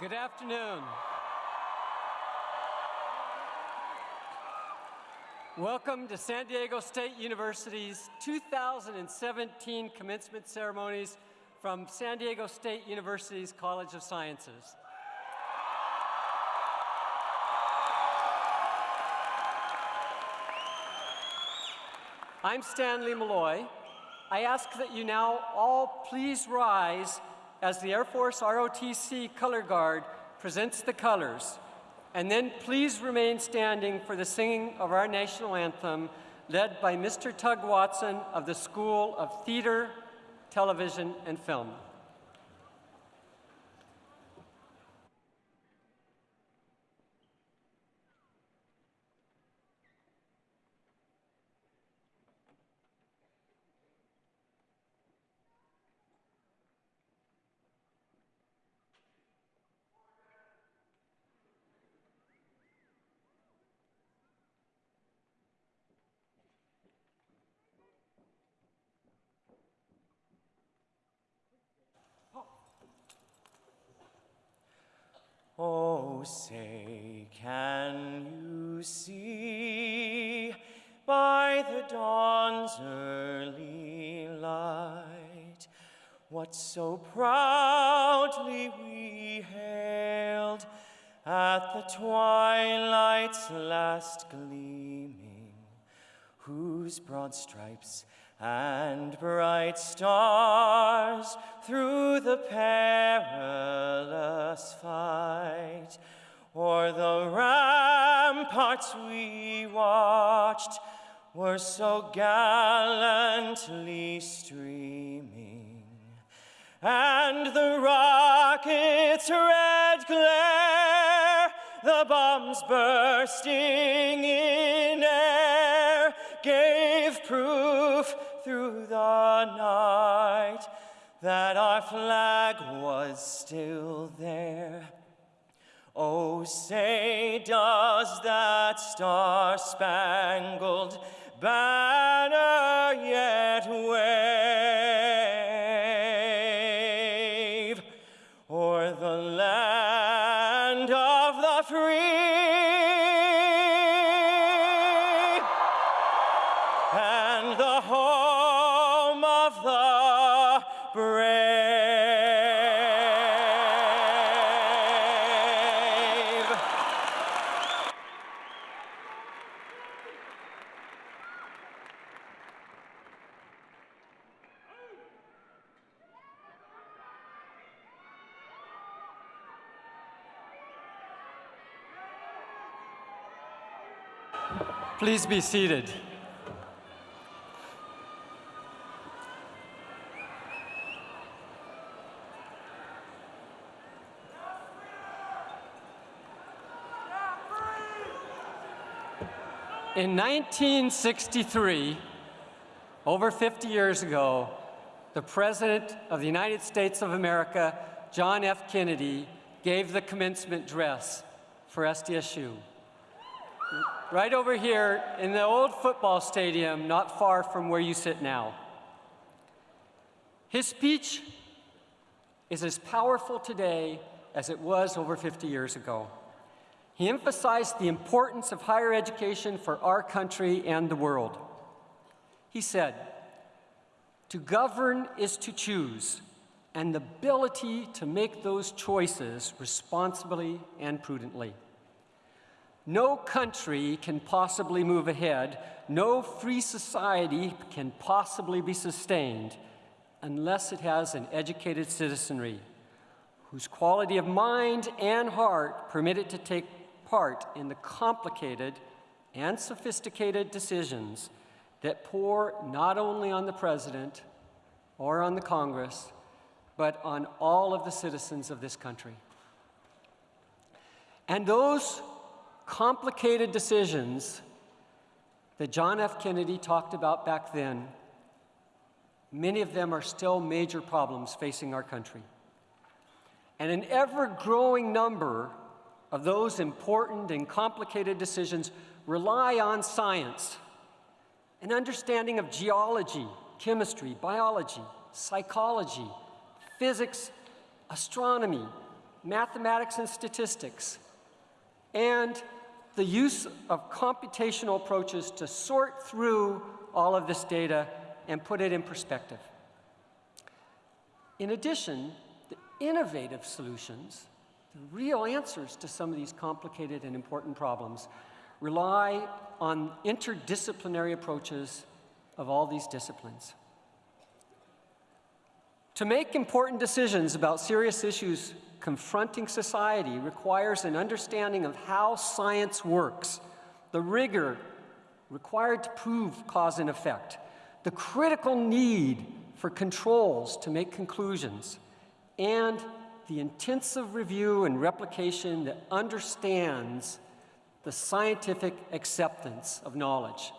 Good afternoon. Welcome to San Diego State University's 2017 commencement ceremonies from San Diego State University's College of Sciences. I'm Stanley Maloy. I ask that you now all please rise as the Air Force ROTC Color Guard presents the colors. And then please remain standing for the singing of our national anthem led by Mr. Tug Watson of the School of Theater, Television, and Film. Oh, say, can you see by the dawn's early light what so proudly we hailed at the twilight's last gleaming, whose broad stripes and bright stars through the perilous fight. O'er the ramparts we watched were so gallantly streaming, and the rocket's red glare, the bombs bursting in air, gave proof through the night that our flag was still there. Oh, say, does that star-spangled banner yet wave Please be seated. In 1963, over 50 years ago, the President of the United States of America, John F. Kennedy, gave the commencement dress for SDSU. Right over here in the old football stadium, not far from where you sit now. His speech is as powerful today as it was over 50 years ago. He emphasized the importance of higher education for our country and the world. He said, to govern is to choose, and the ability to make those choices responsibly and prudently. No country can possibly move ahead, no free society can possibly be sustained unless it has an educated citizenry whose quality of mind and heart permit it to take part in the complicated and sophisticated decisions that pour not only on the President or on the Congress, but on all of the citizens of this country. And those complicated decisions that John F. Kennedy talked about back then, many of them are still major problems facing our country. And an ever-growing number of those important and complicated decisions rely on science, an understanding of geology, chemistry, biology, psychology, physics, astronomy, mathematics and statistics, and the use of computational approaches to sort through all of this data and put it in perspective. In addition, the innovative solutions, the real answers to some of these complicated and important problems, rely on interdisciplinary approaches of all these disciplines. To make important decisions about serious issues confronting society requires an understanding of how science works, the rigor required to prove cause and effect, the critical need for controls to make conclusions, and the intensive review and replication that understands the scientific acceptance of knowledge.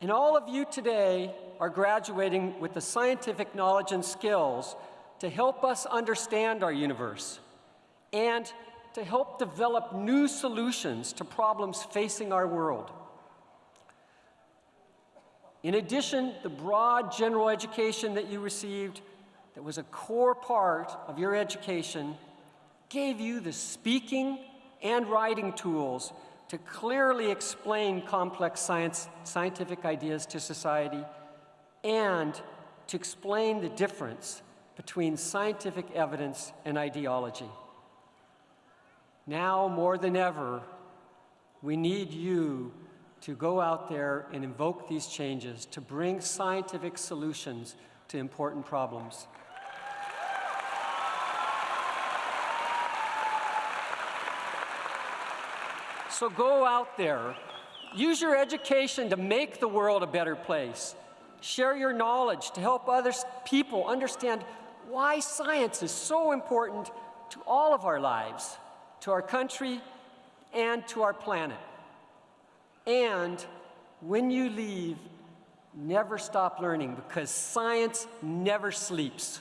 And all of you today are graduating with the scientific knowledge and skills to help us understand our universe and to help develop new solutions to problems facing our world. In addition, the broad general education that you received that was a core part of your education gave you the speaking and writing tools to clearly explain complex science, scientific ideas to society and to explain the difference between scientific evidence and ideology. Now more than ever, we need you to go out there and invoke these changes to bring scientific solutions to important problems. So go out there, use your education to make the world a better place. Share your knowledge to help other people understand why science is so important to all of our lives, to our country, and to our planet. And when you leave, never stop learning because science never sleeps.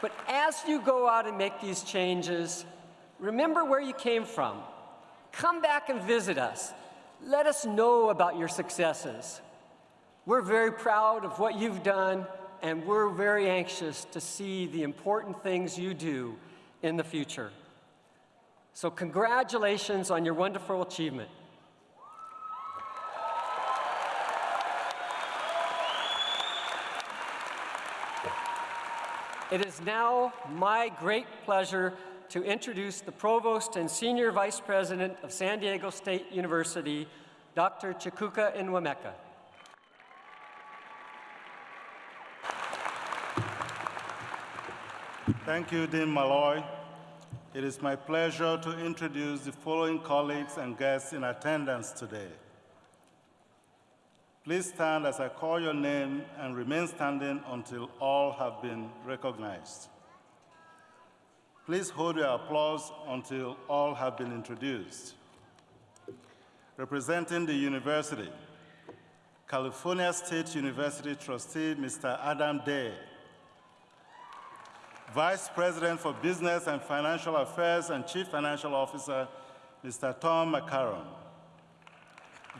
But as you go out and make these changes, remember where you came from. Come back and visit us. Let us know about your successes. We're very proud of what you've done, and we're very anxious to see the important things you do in the future. So congratulations on your wonderful achievement. It is now my great pleasure to introduce the Provost and Senior Vice President of San Diego State University, Dr. Chukwuka Enwemeka. Thank you, Dean Maloy. It is my pleasure to introduce the following colleagues and guests in attendance today. Please stand as I call your name and remain standing until all have been recognized. Please hold your applause until all have been introduced. Representing the university, California State University trustee, Mr. Adam Day. Vice President for Business and Financial Affairs and Chief Financial Officer, Mr. Tom McCarron.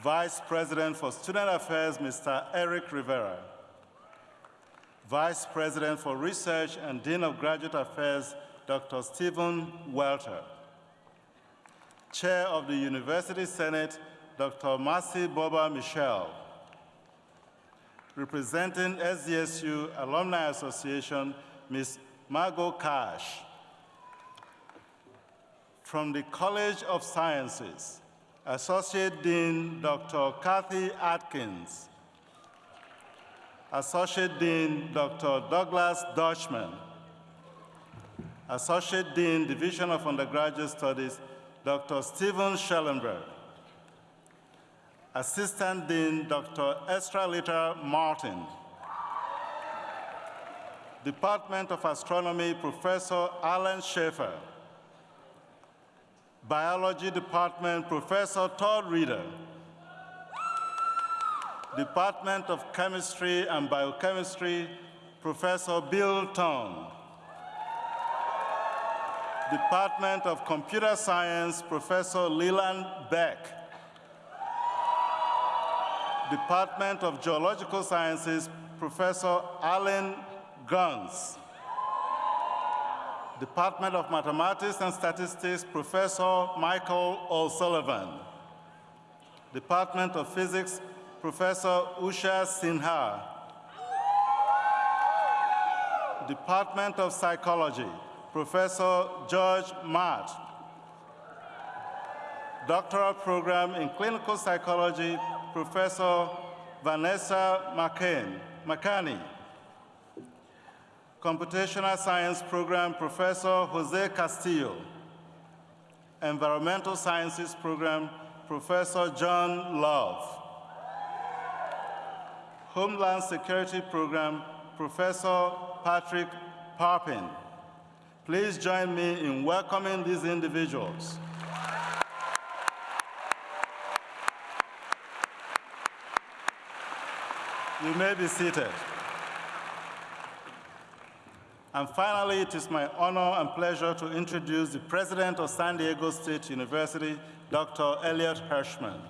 Vice President for Student Affairs, Mr. Eric Rivera. Vice President for Research and Dean of Graduate Affairs, Dr. Stephen Welter. Chair of the University Senate, Dr. Marcy Bober Michel. Representing SDSU Alumni Association, Ms. Margot Cash. From the College of Sciences, Associate Dean Dr. Kathy Atkins, Associate Dean Dr. Douglas Deutschman, Associate Dean, Division of Undergraduate Studies, Dr. Steven Schellenberg, Assistant Dean, Dr. Estralita Martin, Department of Astronomy, Professor Alan Shafter, Biology Department, Professor Todd Reeder. Department of Chemistry and Biochemistry, Professor Bill Tong. Department of Computer Science, Professor Leland Beck. Department of Geological Sciences, Professor Alan Guns. Department of Mathematics and Statistics, Professor Michael O'Sullivan. Department of Physics, Professor Usha Sinha. Department of Psychology, Professor George Matt. Doctoral Program in Clinical Psychology, Professor Vanessa McCain, McCanney. Computational Science Program, Professor Jose Castillo. Environmental Sciences Program, Professor John Love. Homeland Security Program, Professor Patrick Papin. Please join me in welcoming these individuals. You may be seated. And finally, it is my honor and pleasure to introduce the president of San Diego State University, Dr. Elliot Hirshman.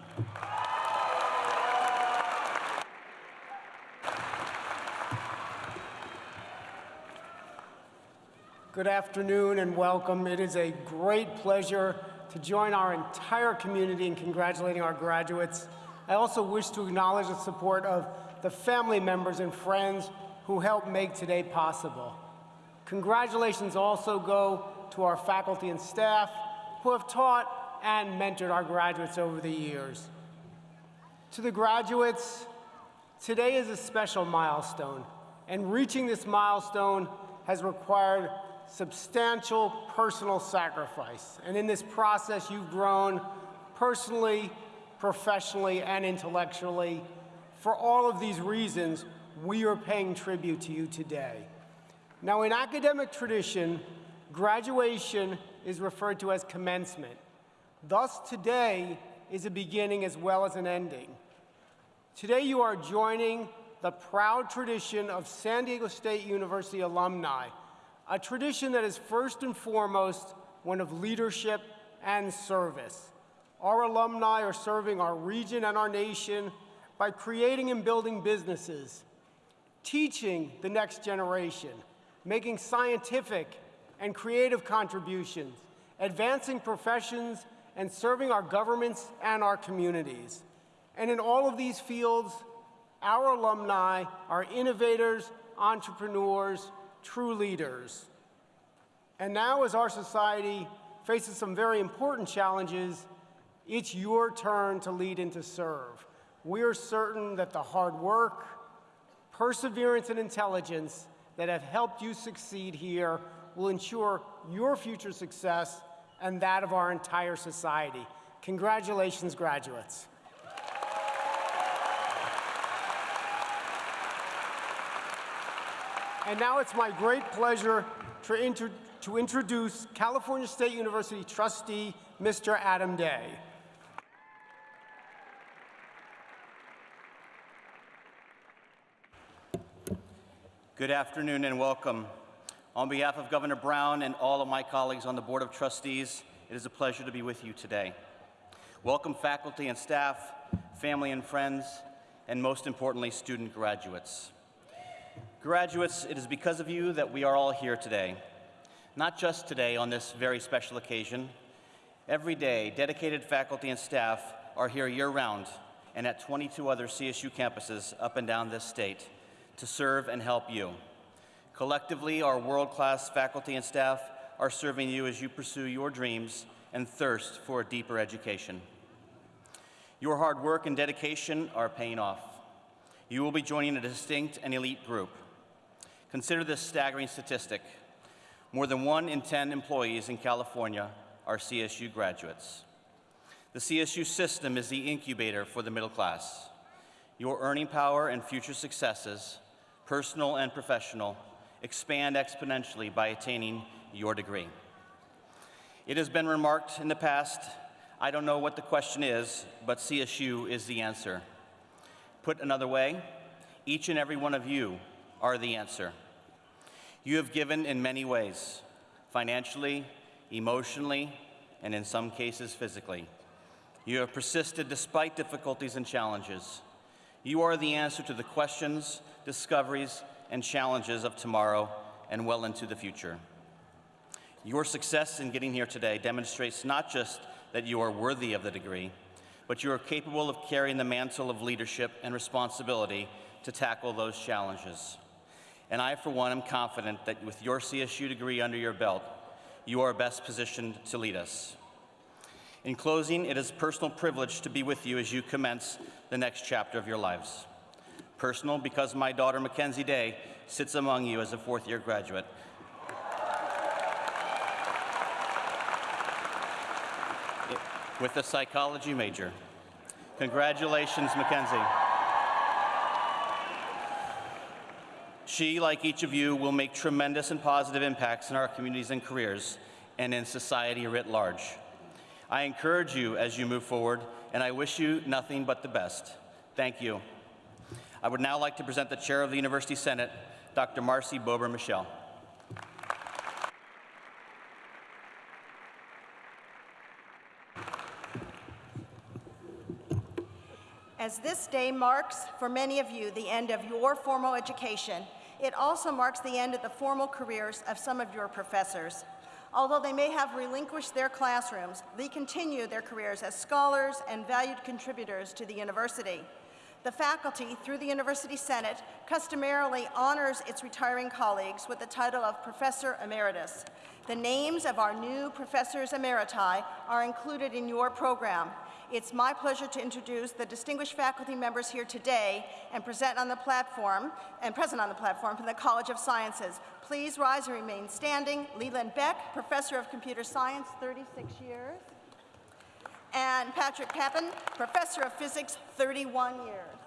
Good afternoon and welcome. It is a great pleasure to join our entire community in congratulating our graduates. I also wish to acknowledge the support of the family members and friends who helped make today possible. Congratulations also go to our faculty and staff who have taught and mentored our graduates over the years. To the graduates, today is a special milestone, and reaching this milestone has required substantial personal sacrifice. And in this process, you've grown personally, professionally, and intellectually. For all of these reasons, we are paying tribute to you today. Now, in academic tradition, graduation is referred to as commencement. Thus, today is a beginning as well as an ending. Today, you are joining the proud tradition of San Diego State University alumni, a tradition that is first and foremost one of leadership and service. Our alumni are serving our region and our nation by creating and building businesses, teaching the next generation, making scientific and creative contributions, advancing professions, and serving our governments and our communities. And in all of these fields, our alumni are innovators, entrepreneurs, true leaders. And now, as our society faces some very important challenges, it's your turn to lead and to serve. We are certain that the hard work, perseverance, and intelligence that have helped you succeed here will ensure your future success and that of our entire society. Congratulations, graduates. And now it's my great pleasure to, inter to introduce California State University trustee, Mr. Adam Day. Good afternoon and welcome. On behalf of Governor Brown and all of my colleagues on the Board of Trustees, it is a pleasure to be with you today. Welcome faculty and staff, family and friends, and most importantly, student graduates. Graduates, it is because of you that we are all here today. Not just today on this very special occasion. Every day, dedicated faculty and staff are here year-round and at 22 other CSU campuses up and down this state to serve and help you. Collectively, our world-class faculty and staff are serving you as you pursue your dreams and thirst for a deeper education. Your hard work and dedication are paying off. You will be joining a distinct and elite group. Consider this staggering statistic. More than one in 10 employees in California are CSU graduates. The CSU system is the incubator for the middle class. Your earning power and future successes, personal and professional, expand exponentially by attaining your degree. It has been remarked in the past, I don't know what the question is, but CSU is the answer. Put another way, each and every one of you are the answer. You have given in many ways, financially, emotionally, and in some cases physically. You have persisted despite difficulties and challenges. You are the answer to the questions, discoveries, and challenges of tomorrow and well into the future. Your success in getting here today demonstrates not just that you are worthy of the degree, but you are capable of carrying the mantle of leadership and responsibility to tackle those challenges. And I, for one, am confident that with your CSU degree under your belt, you are best positioned to lead us. In closing, it is a personal privilege to be with you as you commence the next chapter of your lives. Personal because my daughter, Mackenzie Day, sits among you as a fourth year graduate. With a psychology major. Congratulations, Mackenzie. She, like each of you, will make tremendous and positive impacts in our communities and careers and in society writ large. I encourage you as you move forward, and I wish you nothing but the best. Thank you. I would now like to present the Chair of the University Senate, Dr. Marcy Bober Michel. As this day marks, for many of you, the end of your formal education, it also marks the end of the formal careers of some of your professors. Although they may have relinquished their classrooms, they continue their careers as scholars and valued contributors to the university. The faculty, through the University Senate, customarily honors its retiring colleagues with the title of Professor Emeritus. The names of our new Professors Emeriti are included in your program. It's my pleasure to introduce the distinguished faculty members here today and present on the platform and present on the platform from the College of Sciences. Please rise and remain standing. Leland Beck, Professor of Computer Science, 36 years. And Patrick Papin, Professor of Physics, 31 years.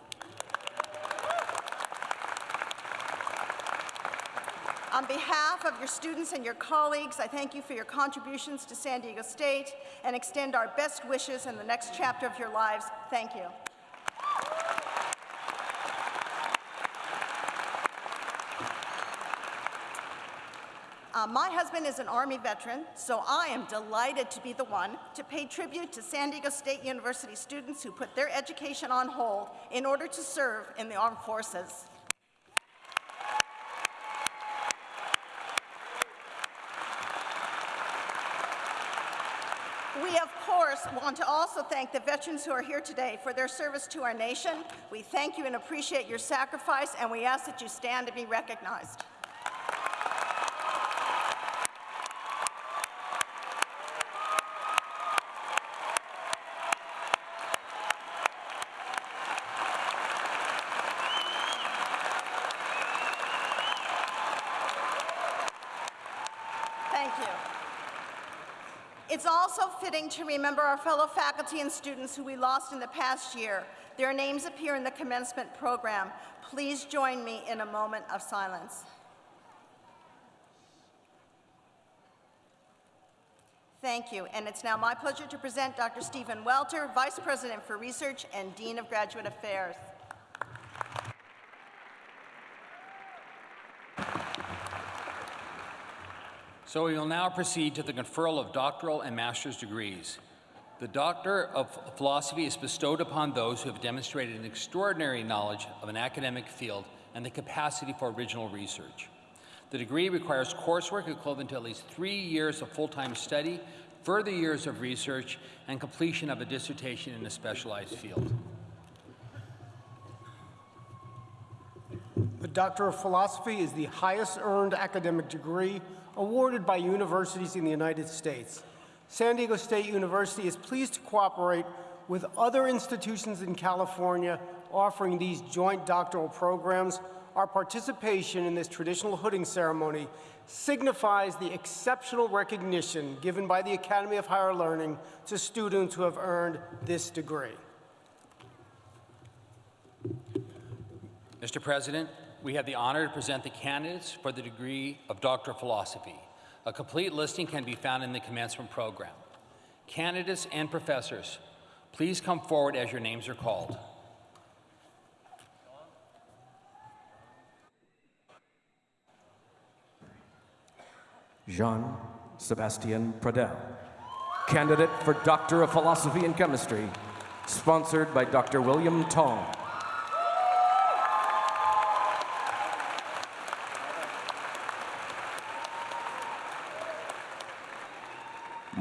On behalf of your students and your colleagues, I thank you for your contributions to San Diego State and extend our best wishes in the next chapter of your lives. Thank you. Uh, my husband is an Army veteran, so I am delighted to be the one to pay tribute to San Diego State University students who put their education on hold in order to serve in the armed forces. We, of course, want to also thank the veterans who are here today for their service to our nation. We thank you and appreciate your sacrifice, and we ask that you stand to be recognized. Thank you. It's also fitting to remember our fellow faculty and students who we lost in the past year. Their names appear in the commencement program. Please join me in a moment of silence. Thank you, and it's now my pleasure to present Dr. Stephen Welter, Vice President for Research and Dean of Graduate Affairs. So we will now proceed to the conferral of doctoral and master's degrees. The Doctor of Philosophy is bestowed upon those who have demonstrated an extraordinary knowledge of an academic field and the capacity for original research. The degree requires coursework equivalent to at least three years of full-time study, further years of research, and completion of a dissertation in a specialized field. The Doctor of Philosophy is the highest earned academic degree awarded by universities in the United States. San Diego State University is pleased to cooperate with other institutions in California offering these joint doctoral programs. Our participation in this traditional hooding ceremony signifies the exceptional recognition given by the Academy of Higher Learning to students who have earned this degree. Mr. President, we have the honor to present the candidates for the degree of Doctor of Philosophy. A complete listing can be found in the commencement program. Candidates and professors, please come forward as your names are called. Jean Sebastien Pradel, candidate for Doctor of Philosophy and Chemistry, sponsored by Dr. William Tong.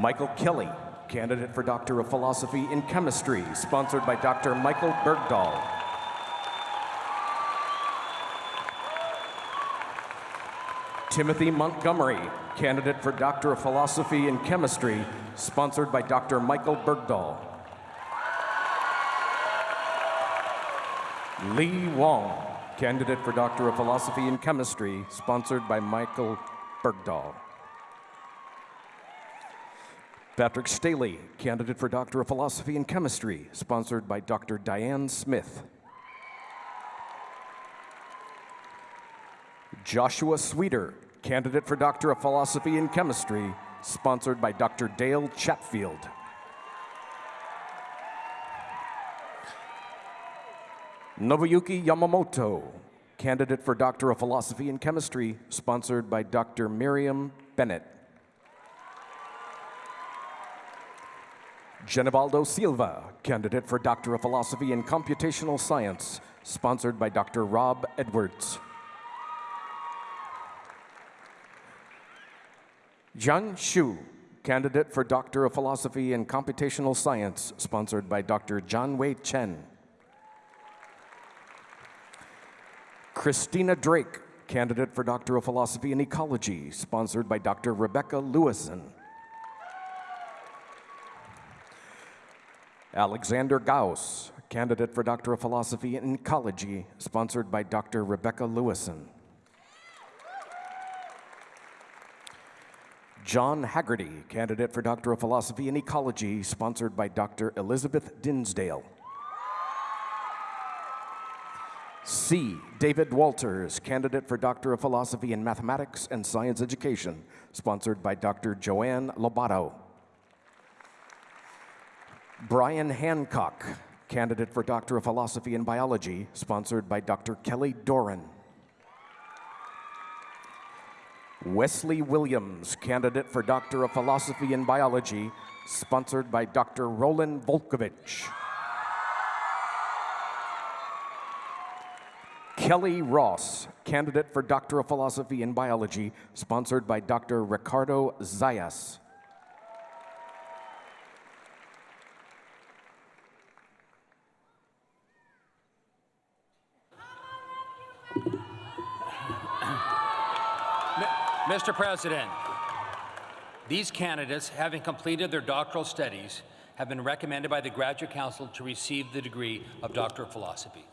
Michael Kelly, candidate for Doctor of Philosophy in Chemistry, sponsored by Dr. Michael Bergdahl. Timothy Montgomery, candidate for Doctor of Philosophy in Chemistry, sponsored by Dr. Michael Bergdahl. Lee Wong, candidate for Doctor of Philosophy in Chemistry, sponsored by Michael Bergdahl. Patrick Staley, candidate for Doctor of Philosophy in Chemistry, sponsored by Dr. Diane Smith. Joshua Sweeter, candidate for Doctor of Philosophy in Chemistry, sponsored by Dr. Dale Chatfield. Nobuyuki Yamamoto, candidate for Doctor of Philosophy in Chemistry, sponsored by Dr. Miriam Bennett. Genivaldo Silva, candidate for Doctor of Philosophy in Computational Science, sponsored by Dr. Rob Edwards. Zhang Xu, candidate for Doctor of Philosophy in Computational Science, sponsored by Dr. Jianwei Chen. Christina Drake, candidate for Doctor of Philosophy in Ecology, sponsored by Dr. Rebecca Lewison. Alexander Gauss, candidate for Doctor of Philosophy in Ecology, sponsored by Dr. Rebecca Lewison. John Haggerty, candidate for Doctor of Philosophy in Ecology, sponsored by Dr. Elizabeth Dinsdale. C. David Walters, candidate for Doctor of Philosophy in Mathematics and Science Education, sponsored by Dr. Joanne Lobato. Brian Hancock, candidate for Doctor of Philosophy in Biology, sponsored by Dr. Kelly Doran. Wesley Williams, candidate for Doctor of Philosophy in Biology, sponsored by Dr. Roland Wolkowicz. Kelly Ross, candidate for Doctor of Philosophy in Biology, sponsored by Dr. Ricardo Zayas. Mr. President, these candidates, having completed their doctoral studies, have been recommended by the Graduate Council to receive the degree of Doctor of Philosophy.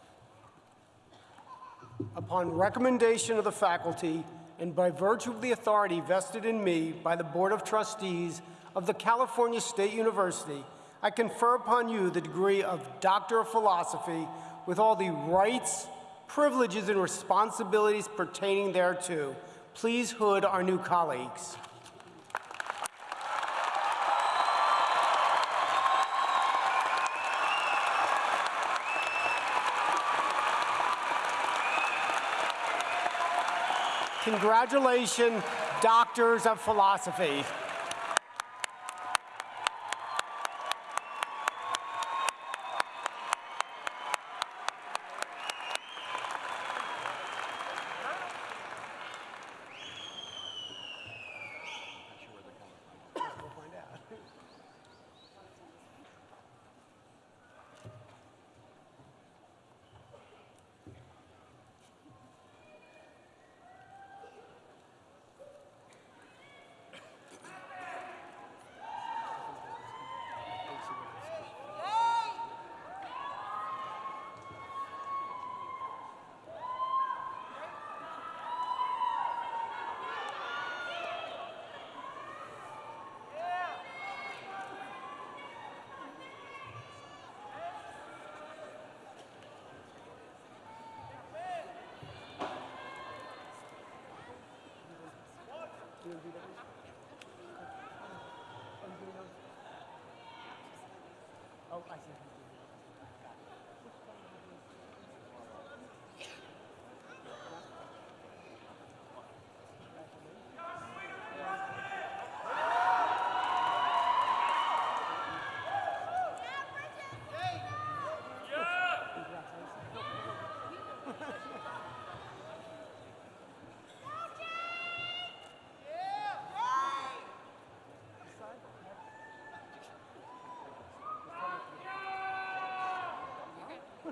Upon recommendation of the faculty and by virtue of the authority vested in me by the Board of Trustees of the California State University, I confer upon you the degree of Doctor of Philosophy with all the rights, privileges, and responsibilities pertaining thereto. Please hood our new colleagues. Congratulations, Doctors of Philosophy. Oh, I see.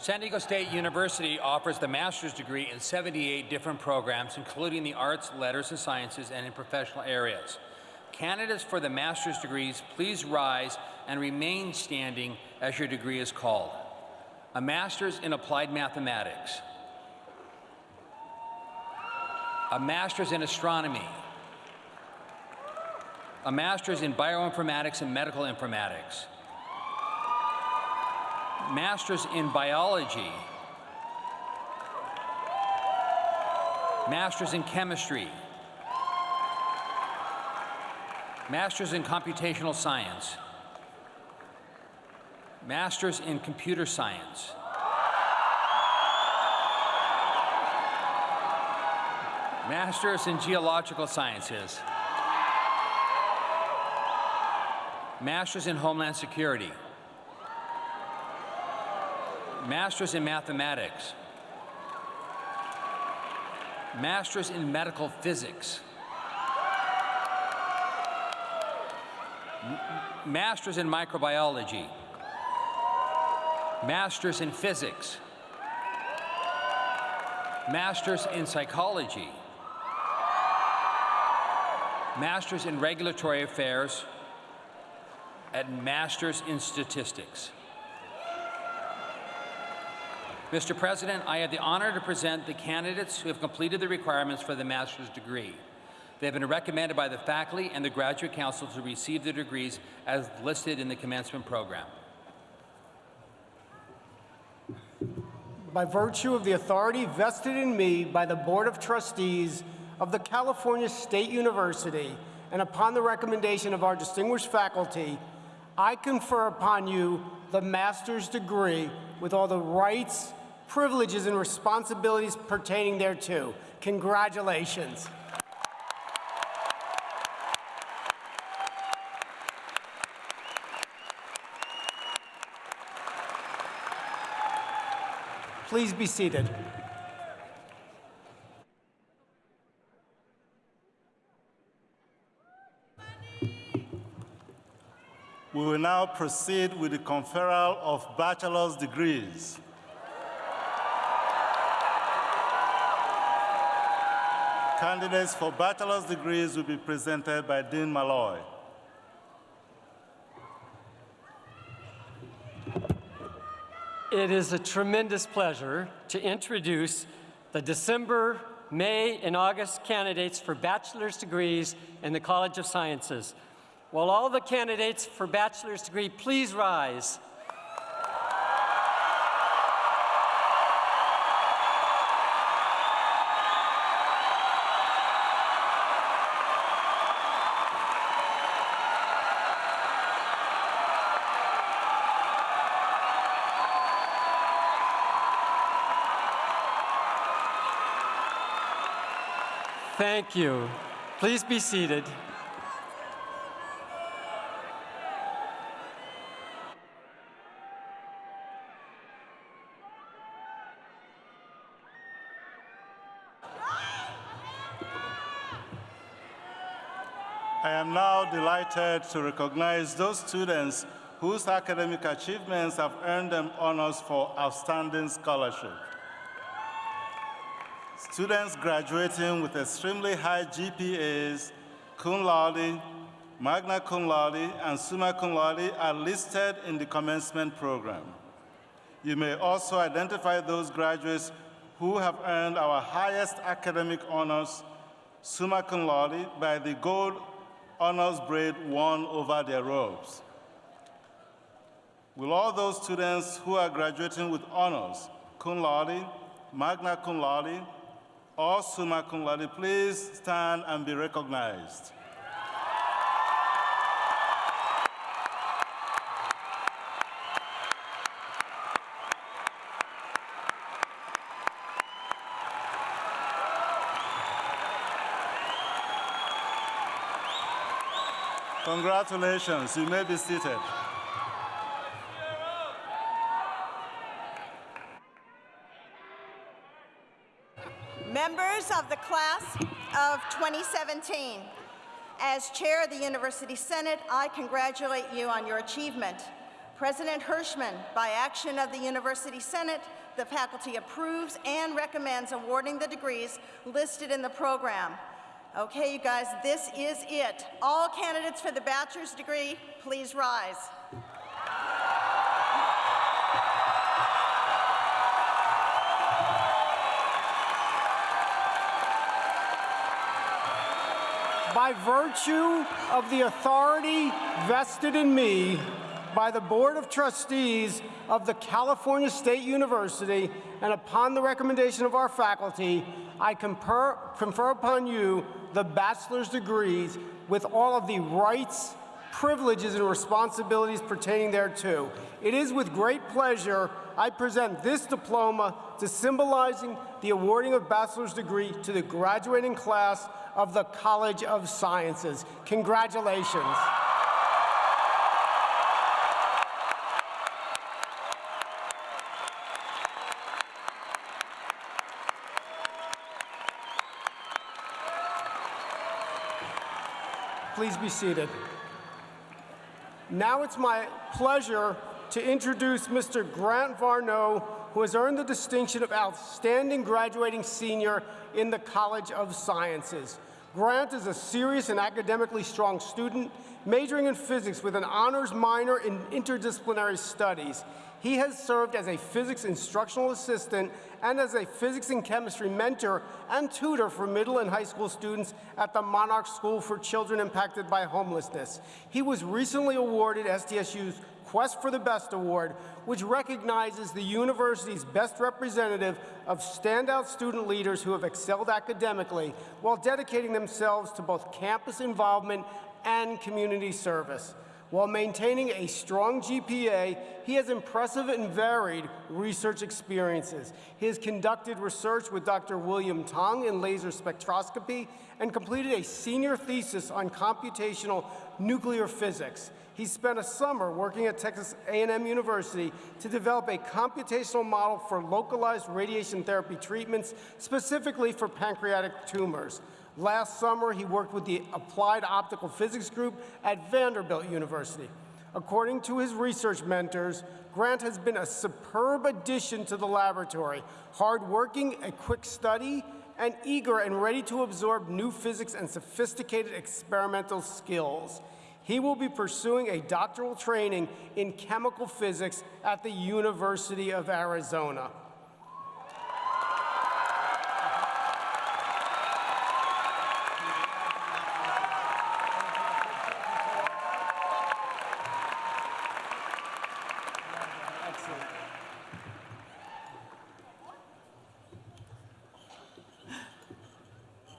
San Diego State University offers the master's degree in 78 different programs, including the arts, letters, and sciences, and in professional areas. Candidates for the master's degrees, please rise and remain standing as your degree is called. A master's in applied mathematics, a master's in astronomy, a master's in bioinformatics and medical informatics, master's in biology, master's in chemistry, master's in computational science, master's in computer science, master's in geological sciences, master's in homeland security, master's in mathematics, master's in medical physics, master's in microbiology, master's in physics, master's in psychology, master's in regulatory affairs, and master's in statistics. Mr. President, I have the honor to present the candidates who have completed the requirements for the master's degree. They have been recommended by the faculty and the graduate council to receive their degrees as listed in the commencement program. By virtue of the authority vested in me by the Board of Trustees of the California State University, and upon the recommendation of our distinguished faculty, I confer upon you the master's degree with all the rights, privileges, and responsibilities pertaining thereto. Congratulations. Please be seated. We will now proceed with the conferral of bachelor's degrees. Candidates for bachelor's degrees will be presented by Dean Maloy. It is a tremendous pleasure to introduce the December, May, and August candidates for bachelor's degrees in the College of Sciences. Will all the candidates for bachelor's degree please rise? Thank you. Please be seated. I am to recognize those students whose academic achievements have earned them honors for outstanding scholarship. Students graduating with extremely high GPAs, cum laude, magna cum laude, and summa cum laude are listed in the commencement program. You may also identify those graduates who have earned our highest academic honors, summa cum laude, by the gold honors braid worn over their robes. Will all those students who are graduating with honors, cum laude, magna cum laude, or summa cum laude, please stand and be recognized. Congratulations, you may be seated. Members of the class of 2017, as chair of the University Senate, I congratulate you on your achievement. President Hirshman, by action of the University Senate, the faculty approves and recommends awarding the degrees listed in the program. Okay, you guys, this is it. All candidates for the bachelor's degree, please rise. By virtue of the authority vested in me by the Board of Trustees of the California State University, and upon the recommendation of our faculty, I confer, confer upon you the bachelor's degrees with all of the rights, privileges, and responsibilities pertaining thereto. It is with great pleasure I present this diploma to symbolizing the awarding of bachelor's degree to the graduating class of the College of Sciences. Congratulations. Please be seated. Now it's my pleasure to introduce Mr. Grant Varno, who has earned the distinction of Outstanding Graduating Senior in the College of Sciences. Grant is a serious and academically strong student, majoring in physics with an honors minor in interdisciplinary studies. He has served as a physics instructional assistant and as a physics and chemistry mentor and tutor for middle and high school students at the Monarch School for Children Impacted by Homelessness. He was recently awarded SDSU's Quest for the Best Award, which recognizes the university's best representative of standout student leaders who have excelled academically while dedicating themselves to both campus involvement and community service. While maintaining a strong GPA, he has impressive and varied research experiences. He has conducted research with Dr. William Tong in laser spectroscopy and completed a senior thesis on computational nuclear physics. He spent a summer working at Texas A&M University to develop a computational model for localized radiation therapy treatments, specifically for pancreatic tumors. Last summer, he worked with the Applied Optical Physics Group at Vanderbilt University. According to his research mentors, Grant has been a superb addition to the laboratory, hardworking, a quick study, and eager and ready to absorb new physics and sophisticated experimental skills. He will be pursuing a doctoral training in chemical physics at the University of Arizona.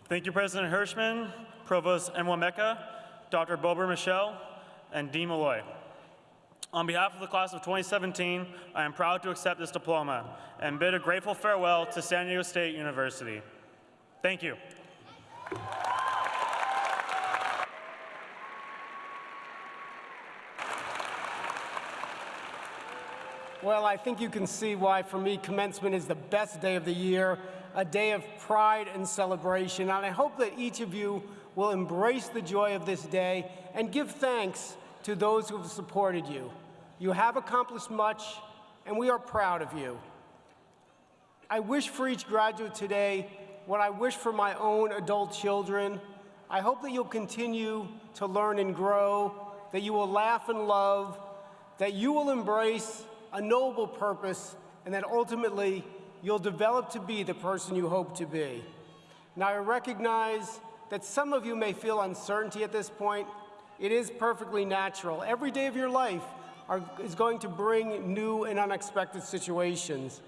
Thank you, President Hirshman, Provost Enwemeka, Dr. Bober Michel, and Dean Maloy. On behalf of the class of 2017, I am proud to accept this diploma and bid a grateful farewell to San Diego State University. Thank you. Well, I think you can see why, for me, commencement is the best day of the year, a day of pride and celebration. And I hope that each of you will embrace the joy of this day and give thanks to those who have supported you. You have accomplished much, and we are proud of you. I wish for each graduate today what I wish for my own adult children. I hope that you'll continue to learn and grow, that you will laugh and love, that you will embrace a noble purpose, and that ultimately you'll develop to be the person you hope to be. Now, I recognize that some of you may feel uncertainty at this point. It is perfectly natural. Every day of your life are, is going to bring new and unexpected situations.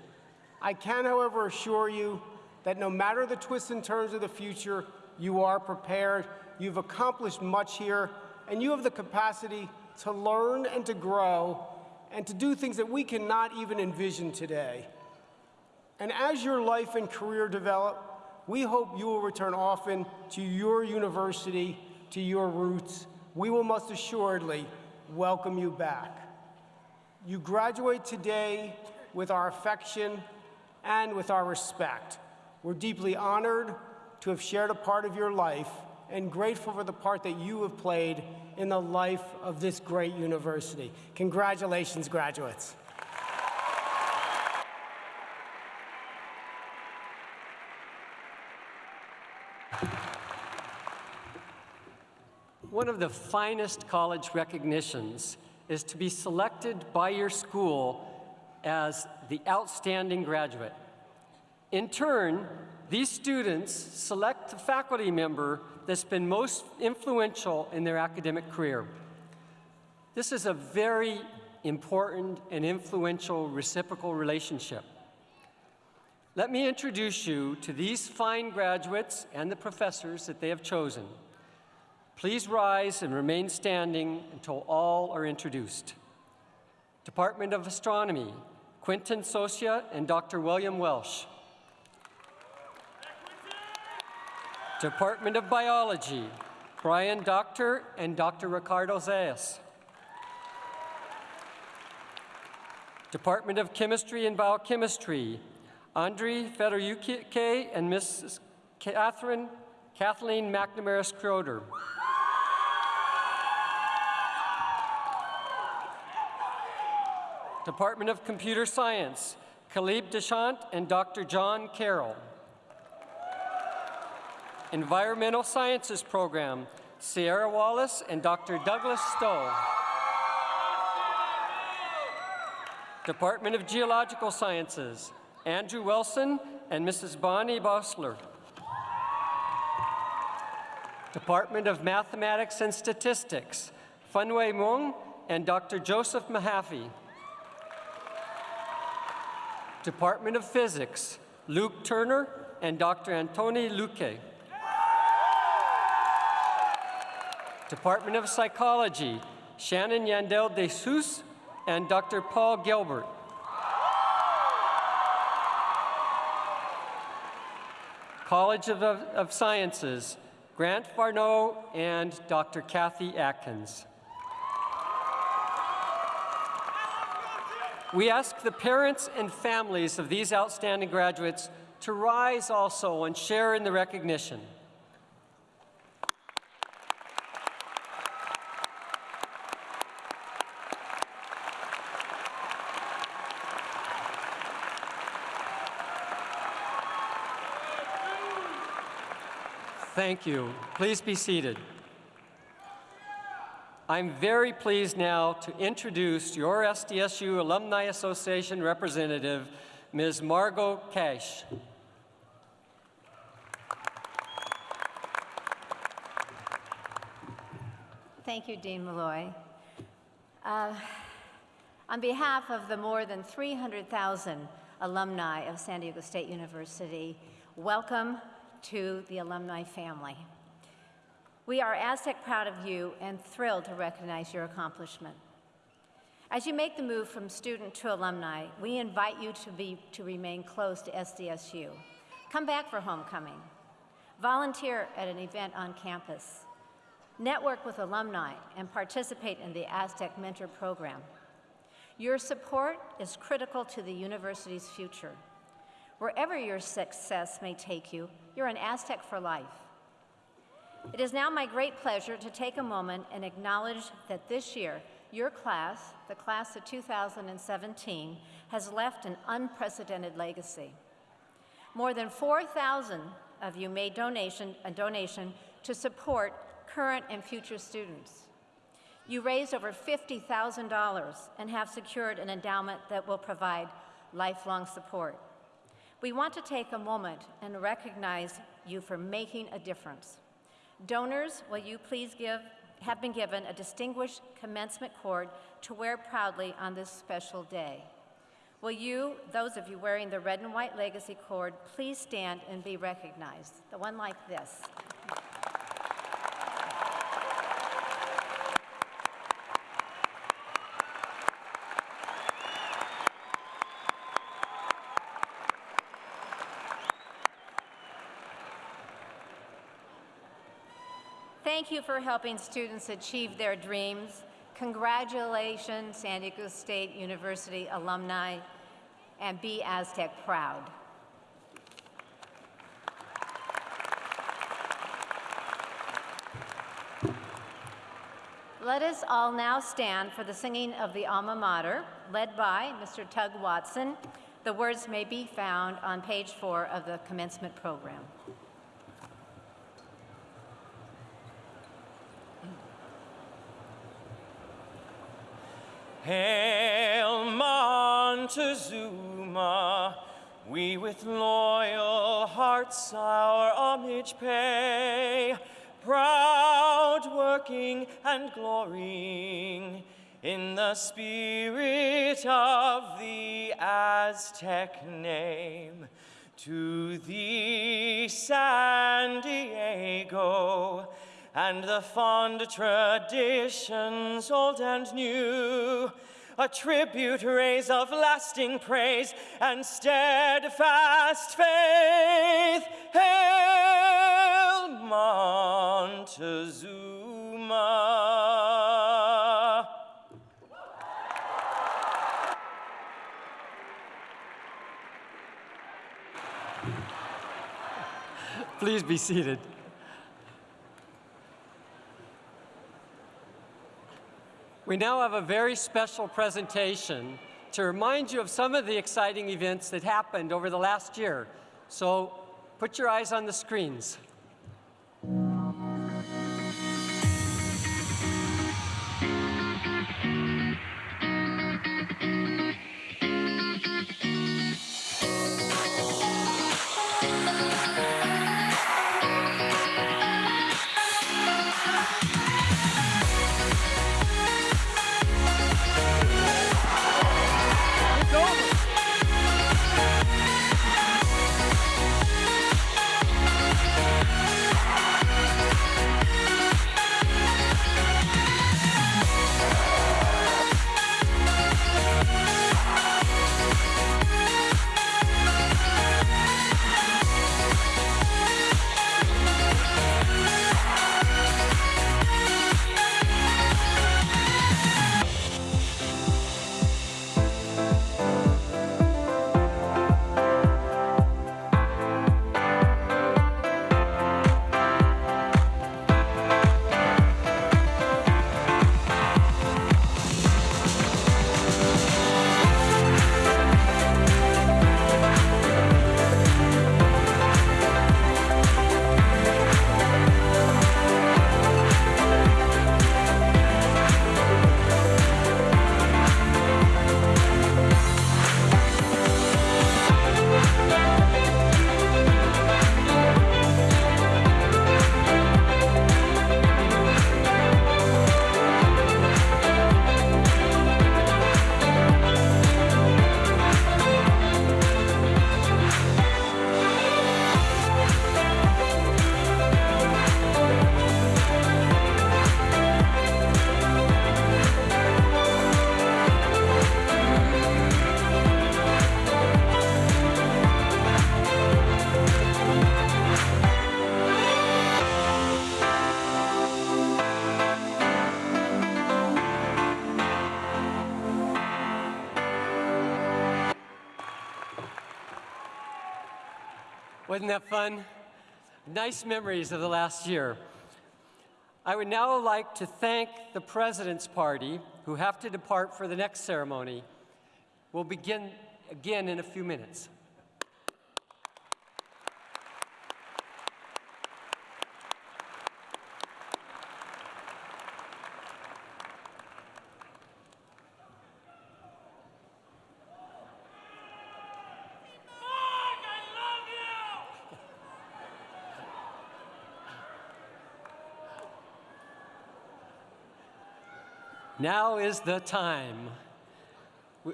I can, however, assure you that no matter the twists and turns of the future, you are prepared, you've accomplished much here, and you have the capacity to learn and to grow and to do things that we cannot even envision today. And as your life and career develop, we hope you will return often to your university, to your roots. We will most assuredly welcome you back. You graduate today with our affection and with our respect. We're deeply honored to have shared a part of your life and grateful for the part that you have played in the life of this great university. Congratulations, graduates. One of the finest college recognitions is to be selected by your school as the outstanding graduate. In turn, these students select the faculty member that's been most influential in their academic career. This is a very important and influential reciprocal relationship. Let me introduce you to these fine graduates and the professors that they have chosen. Please rise and remain standing until all are introduced. Department of Astronomy, Quinton Socia and Dr. William Welsh. Department of Biology, Brian Doctor and Dr. Ricardo Zayas. Department of Chemistry and Biochemistry, Andrei Fedoryuke and Mrs. Catherine Kathleen McNamara Schroeder. Department of Computer Science, Khalib Deshant and Dr. John Carroll. Environmental Sciences Program, Sierra Wallace and Dr. Douglas Stowe. Department of Geological Sciences, Andrew Wilson and Mrs. Bonnie Bosler. Department of Mathematics and Statistics, Fanwei Meng and Dr. Joseph Mahaffy. Department of Physics, Luke Turner and Dr. Antoni Luque. Department of Psychology, Shannon Yandel de Sus and Dr. Paul Gilbert. College of, of Sciences, Grant Farneau and Dr. Kathy Atkins. We ask the parents and families of these outstanding graduates to rise also and share in the recognition. Thank you. Please be seated. I'm very pleased now to introduce your SDSU Alumni Association representative, Ms. Margot Cash. Thank you, Dean Maloy. Uh, on behalf of the more than 300,000 alumni of San Diego State University, welcome to the alumni family. We are Aztec proud of you and thrilled to recognize your accomplishment. As you make the move from student to alumni, we invite you to, be, to remain close to SDSU. Come back for homecoming. Volunteer at an event on campus. Network with alumni and participate in the Aztec Mentor Program. Your support is critical to the university's future. Wherever your success may take you, you're an Aztec for life. It is now my great pleasure to take a moment and acknowledge that this year, your class, the class of 2017, has left an unprecedented legacy. More than 4,000 of you made donation, a donation to support current and future students. You raised over $50,000 and have secured an endowment that will provide lifelong support. We want to take a moment and recognize you for making a difference. Donors, will you please give, have been given a distinguished commencement cord to wear proudly on this special day. Will you, those of you wearing the red and white legacy cord, please stand and be recognized? The one like this. Thank you for helping students achieve their dreams. Congratulations, San Diego State University alumni, and be Aztec proud. Let us all now stand for the singing of the alma mater, led by Mr. Tug Watson. The words may be found on page four of the commencement program. Hail Montezuma, we with loyal hearts our homage pay, proud working and glorying in the spirit of the Aztec name. To thee, San Diego, and the fond traditions old and new. A tribute raise of lasting praise and steadfast faith. Hail Montezuma. Please be seated. We now have a very special presentation to remind you of some of the exciting events that happened over the last year. So put your eyes on the screens. That fun? Nice memories of the last year. I would now like to thank the President's Party, who have to depart for the next ceremony. We'll begin again in a few minutes. Now is the time.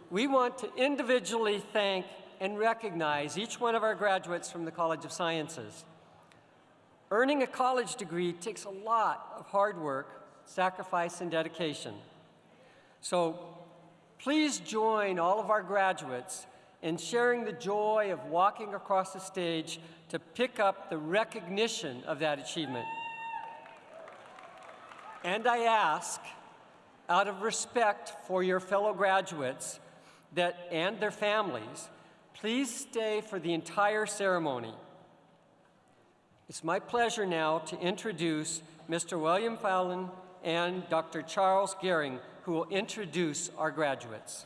We- want to individually thank and recognize each one of our graduates from the College of Sciences. Earning a college degree takes a lot of hard work, sacrifice, and dedication. So please join all of our graduates in sharing the joy of walking across the stage to pick up the recognition of that achievement. And I ask, out of respect for your fellow graduates that, and their families, please stay for the entire ceremony. It's my pleasure now to introduce Mr. William Fallon and Dr. Charles Gehring, who will introduce our graduates.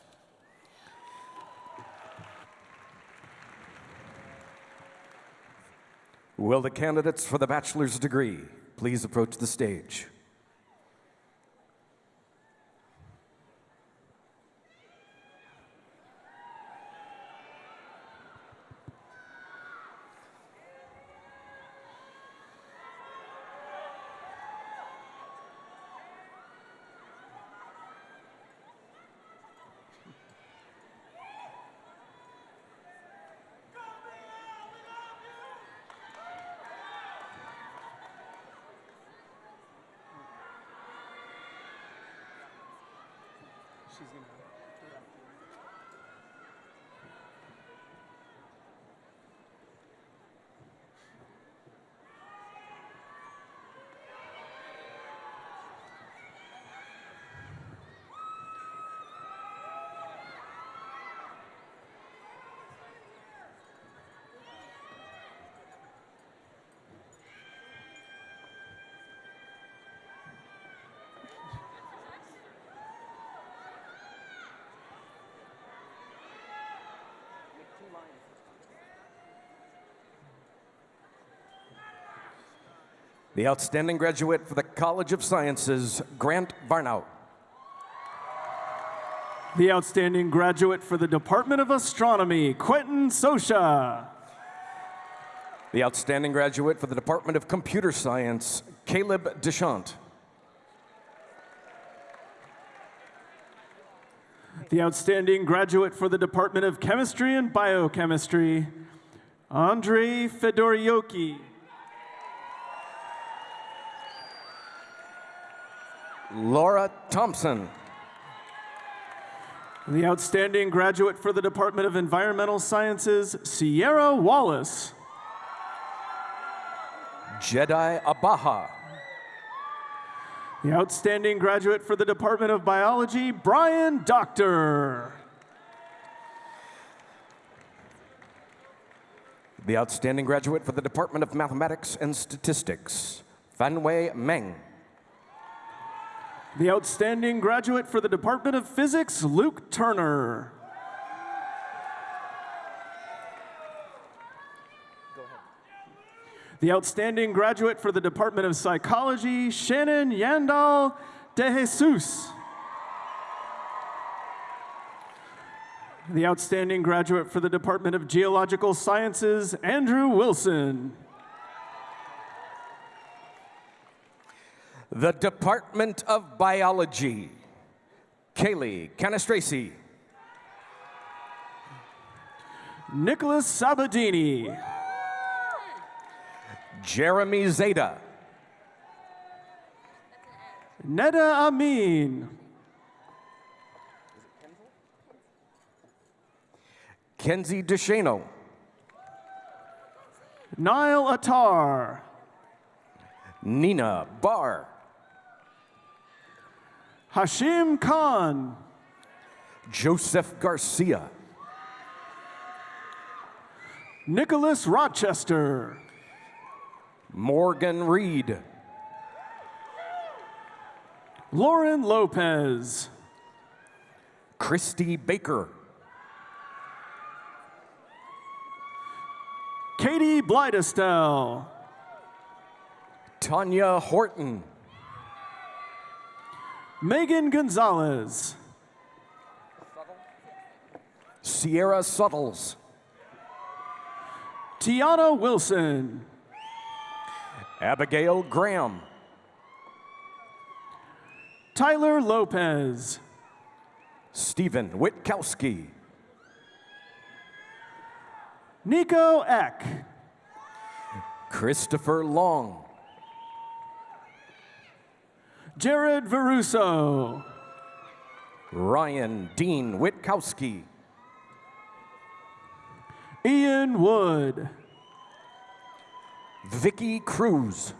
Will the candidates for the bachelor's degree please approach the stage? The outstanding graduate for the College of Sciences, Grant Varnout. The outstanding graduate for the Department of Astronomy, Quentin Sosha. The outstanding graduate for the Department of Computer Science, Caleb Deschamps. The outstanding graduate for the Department of Chemistry and Biochemistry, Andrei Fedorioki. Laura Thompson. The outstanding graduate for the Department of Environmental Sciences, Sierra Wallace. Jedi Abaha. The outstanding graduate for the Department of Biology, Brian Doctor. The outstanding graduate for the Department of Mathematics and Statistics, Fanwei Meng. The outstanding graduate for the Department of Physics, Luke Turner. The outstanding graduate for the Department of Psychology, Shannon Yandal de Jesus. The outstanding graduate for the Department of Geological Sciences, Andrew Wilson. The Department of Biology, Kaylee Canastraci. Nicholas Sabadini. Jeremy Zeta. Neda Amin. Kenzie DeShano. Niall Attar. Nina Barr. Hashim Khan. Joseph Garcia. Nicholas Rochester. Morgan Reed. Lauren Lopez. Christy Baker. Katie Blidestell. Tanya Horton. Megan Gonzalez. Sierra Suttles. Tiana Wilson. Abigail Graham. Tyler Lopez. Stephen Witkowski. Nico Eck. Christopher Long. Jared Veruso. Ryan Dean Witkowski. Ian Wood. Vicky Cruz.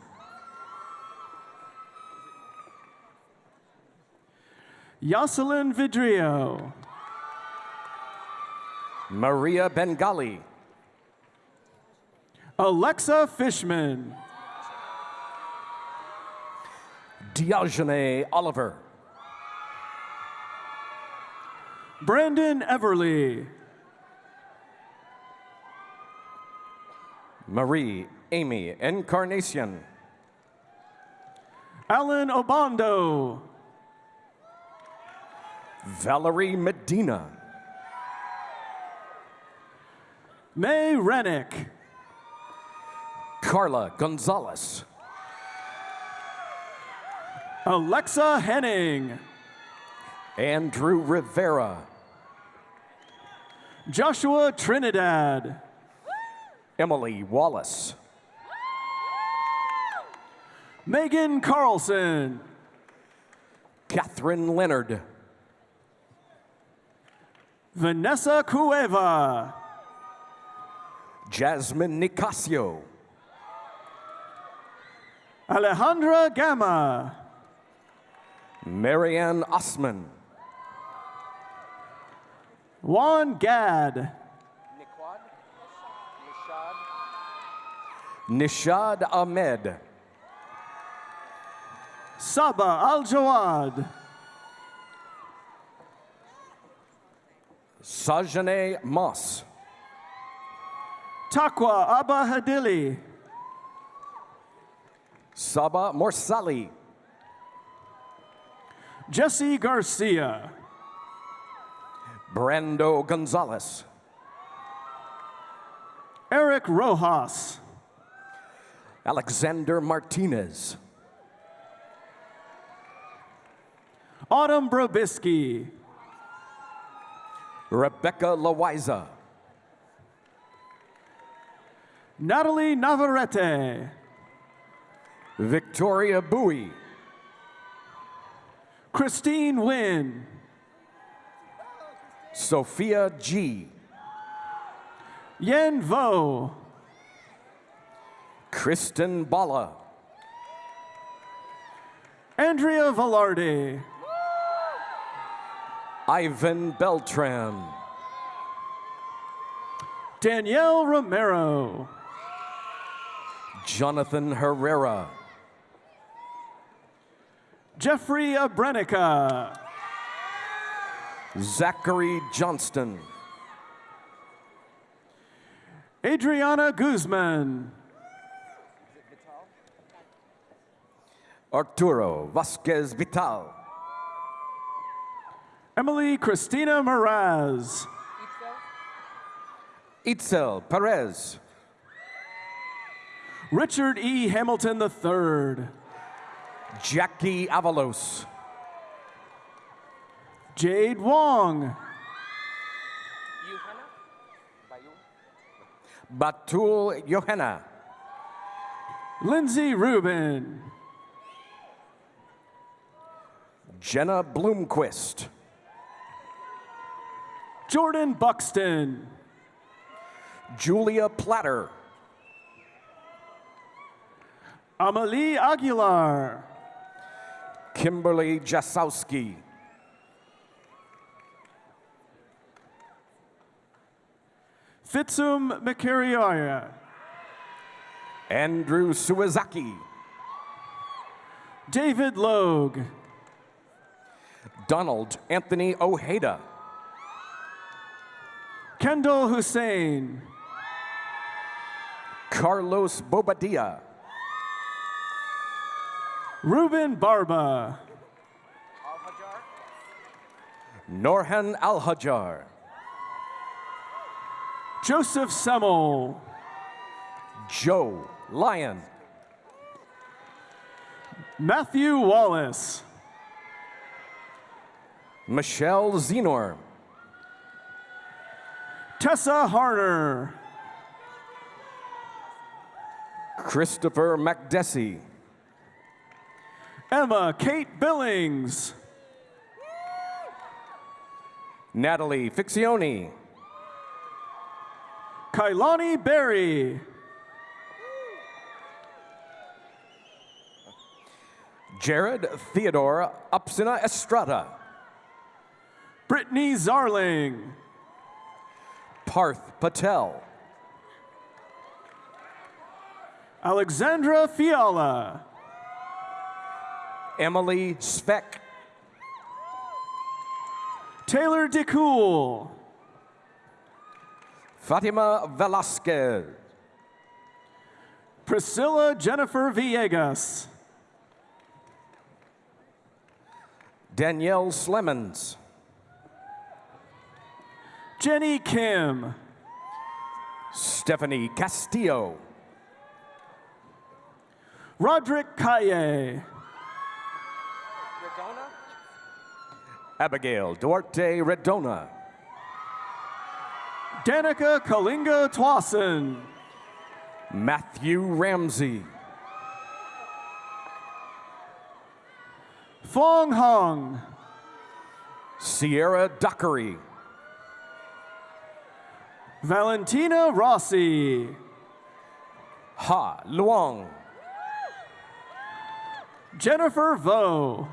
Yoselin Vidrio. Maria Bengali. Alexa Fishman. Diogene Oliver. Brandon Everly. Marie Amy Encarnacion. Alan Obando. Valerie Medina. May Rennick. Carla Gonzalez. Alexa Henning. Andrew Rivera. Joshua Trinidad. Emily Wallace. Megan Carlson. Catherine Leonard. Vanessa Cueva. Jasmine Nicasio. Alejandra Gama. Marianne Osman. Juan Gad. Nishad Ahmed. Saba Al Jawad. Sajane Moss. Takwa Abba Hadili. Saba Morsali. Jesse Garcia. Brando Gonzalez. Eric Rojas. Alexander Martinez. Autumn Brobisky. Rebecca Loiza. Natalie Navarrete. Victoria Bowie. Christine Wynn. Sophia G. Yen Vo. Kristen Bala. Andrea Velarde. Ivan Beltran. Danielle Romero. Jonathan Herrera. Jeffrey Abrenica. Zachary Johnston. Adriana Guzman. Arturo Vasquez Vital. Emily Christina Moraz. Itzel Perez. Richard E. Hamilton III. Jackie Avalos. Jade Wong. Batul Johanna. Lindsay Rubin. Jenna Bloomquist. Jordan Buxton. Julia Platter. Amalie Aguilar. Kimberly Jasowski. Fitsum Makariaya. Andrew Suwazaki. David Logue. Donald Anthony Ojeda. Kendall Hussein. Carlos Bobadilla. Ruben Barba. Norhan Al-Hajar. Joseph Semmel. Joe Lyon. Matthew Wallace. Michelle Zenor. Tessa Harner. Christopher McDessie. Emma Kate Billings. Natalie Fixioni. Kailani Berry. Jared Theodore Upsina Estrada. Brittany Zarling. Parth Patel. Alexandra Fiala. Emily Speck. Taylor DeCool. Fatima Velasquez. Priscilla Jennifer Villegas. Danielle Slemons. Jenny Kim. Stephanie Castillo. Roderick Kaye. Abigail Duarte Redona. Danica Kalinga Twassen. Matthew Ramsey. Fong Hong. Sierra Dockery. Valentina Rossi. Ha Luong. Jennifer Vo.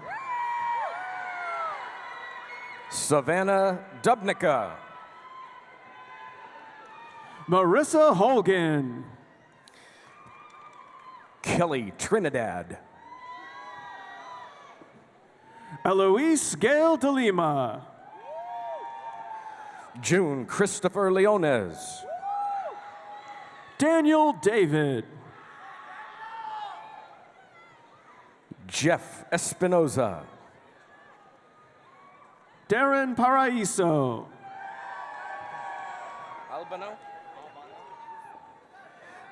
Savannah Dubnica. Marissa Hogan. Kelly Trinidad. Eloise Gail de Lima. June Christopher Leones. Daniel David. Jeff Espinoza. Darren Paraiso. Albano.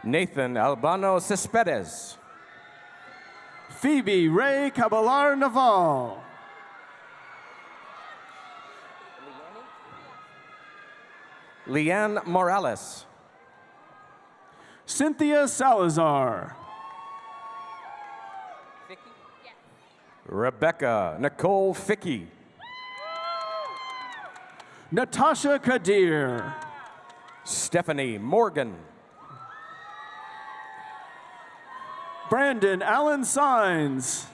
Nathan Albano Cespedes. Phoebe Ray Caballar Naval. Leanne Morales. Cynthia Salazar. Rebecca Nicole Fickey. Natasha Kadir. Stephanie Morgan. Brandon Allen Signs.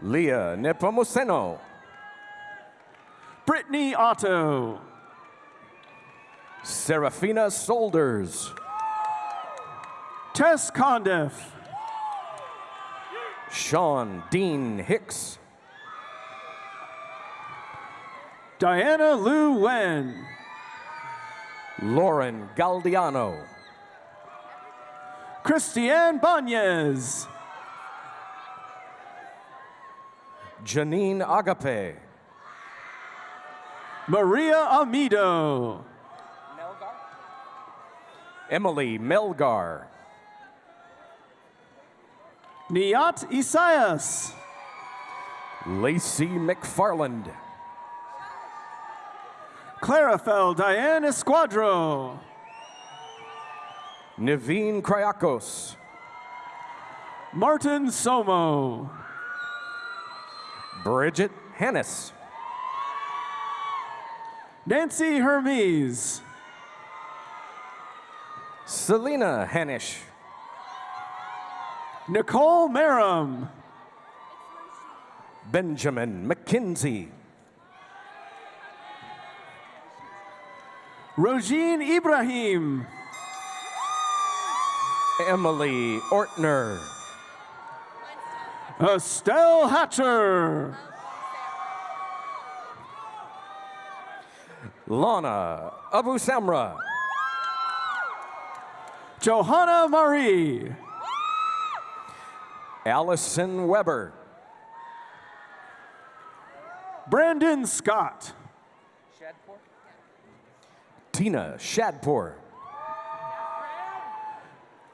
Leah Nepomuceno. Brittany Otto. Serafina Solders. Tess Condiff. Sean Dean Hicks. Diana Lou Wen. Lauren Galdiano. Christiane Banez. Janine Agape. Maria Amido. Emily Melgar. Niat Isaias. Lacey McFarland. Clarafel Diane Esquadro. Naveen Kryakos. Martin Somo. Bridget Hannis. Nancy Hermes. Selena Hanish. Nicole Merrim. Benjamin McKinsey. Rojin Ibrahim. Emily Ortner. Estelle Hatcher. Lana Abu Samra. Johanna Marie. Allison Weber. Brandon Scott. Tina Shadpour.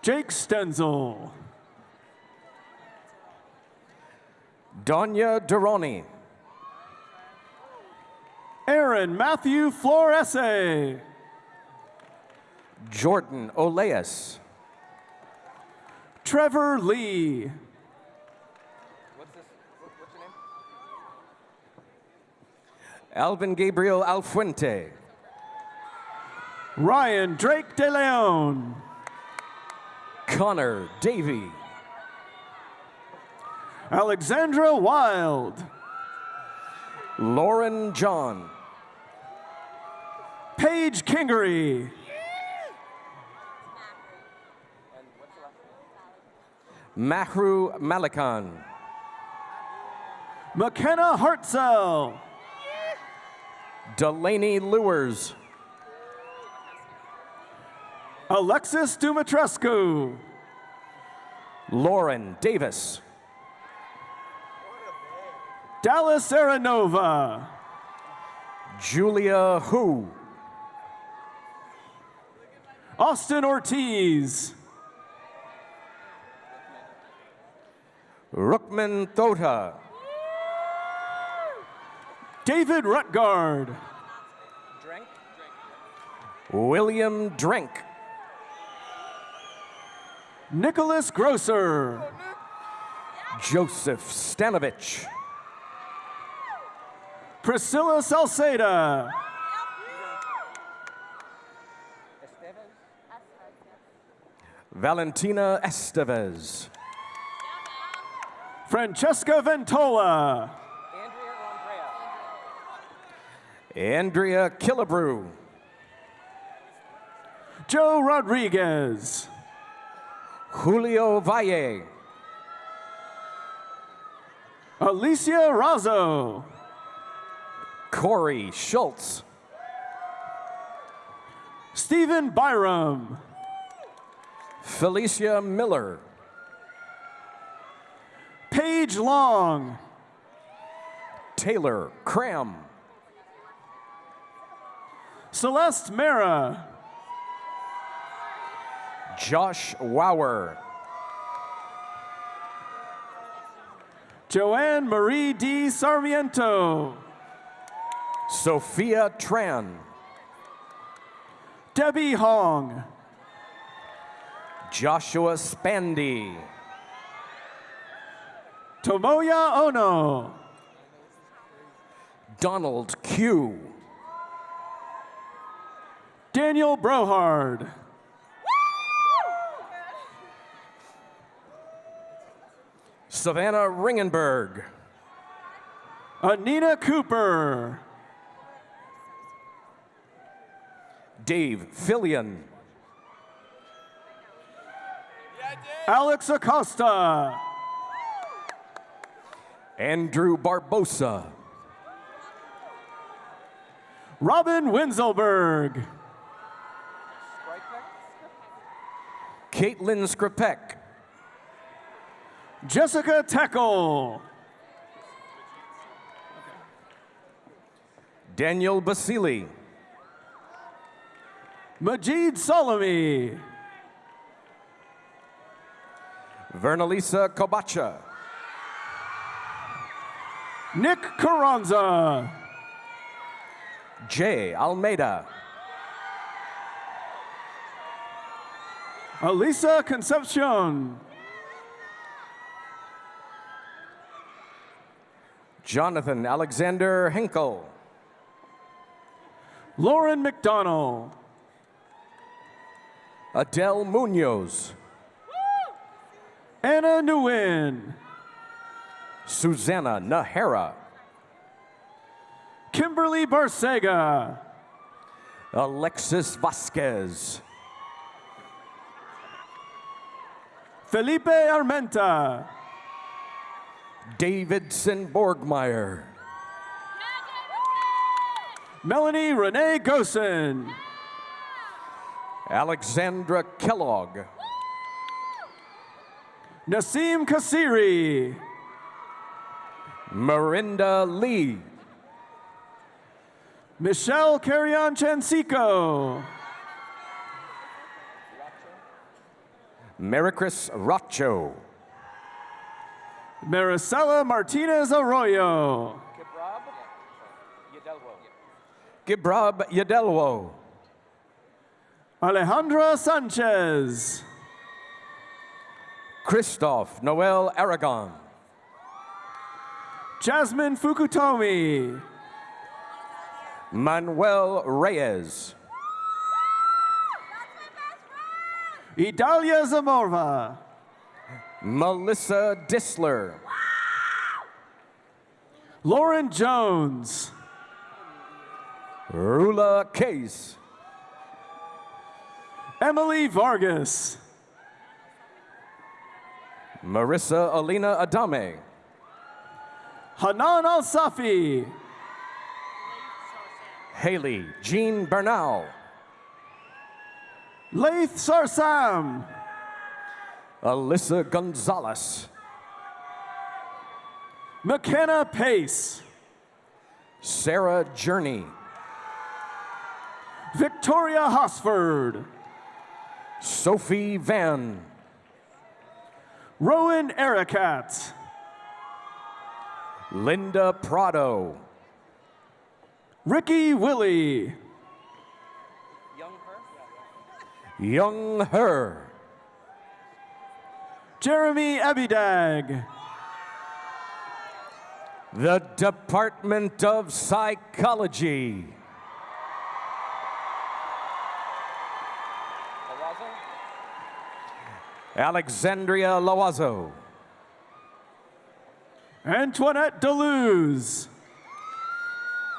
Jake Stenzel. Danya Durrani. Aaron Matthew Florese. Jordan Oleas. Trevor Lee. Alvin Gabriel Alfuente. Ryan Drake De Leon. Connor Davey. Alexandra Wild. Lauren John. Paige Kingery. Mahru Malikan. McKenna Hartzell. Delaney Lewers. Alexis Dumitrescu. Lauren Davis. Dallas Aranova. Julia Hu. Austin Ortiz. Rukman Thota. David Rutgard. William Drenk. Nicholas Grosser. Joseph Stanovich. Priscilla Salceda. Valentina Estevez. Francesca Ventola. Andrea Killebrew. Joe Rodriguez. Julio Valle. Alicia Razzo. Corey Schultz. Stephen Byram. Felicia Miller. Paige Long. Taylor Cram. Celeste Mara. Josh Wauer. Joanne Marie D. Sarmiento. Sophia Tran. Debbie Hong. Joshua Spandy. Tomoya Ono. Donald Q. Daniel Brohard. Savannah Ringenberg. Anina Cooper. Dave Fillion. Alex Acosta. Andrew Barbosa. Robin Winselberg. Caitlin Skripek. Jessica Teckle. Daniel Basili. Majid Salami. Vernalisa Kobacha. Nick Carranza. Jay Almeida. Alisa Concepcion. Jonathan Alexander Henkel. Lauren McDonald. Adele Munoz. Anna Nguyen. Susanna Nahara. Kimberly Barsega. Alexis Vasquez. Felipe Armenta. Davidson Borgmeyer. Melanie Renee Gosen. Alexandra Kellogg. Nasim Kasiri. Marinda Lee. Michelle Carrion Chansico. Maricris Rocho. Maricela Martinez Arroyo. Gibrab Yadelwo. Alejandra Sanchez. Christoph Noel Aragon. Jasmine Fukutomi. Manuel Reyes. Idalia Zamorva. Melissa Disler. Lauren Jones. Rula Case. Emily Vargas. Marissa Alina Adame. Hanan Al Safi. Haley Jean Bernal. Laith Sarsam. Alyssa Gonzalez. McKenna Pace. Sarah Journey. Victoria Hosford. Sophie Van. Rowan Ericat. Linda Prado. Ricky Willie. Young Her. Jeremy Abidag. The Department of Psychology. Alexandria Loazo. Antoinette Deleuze.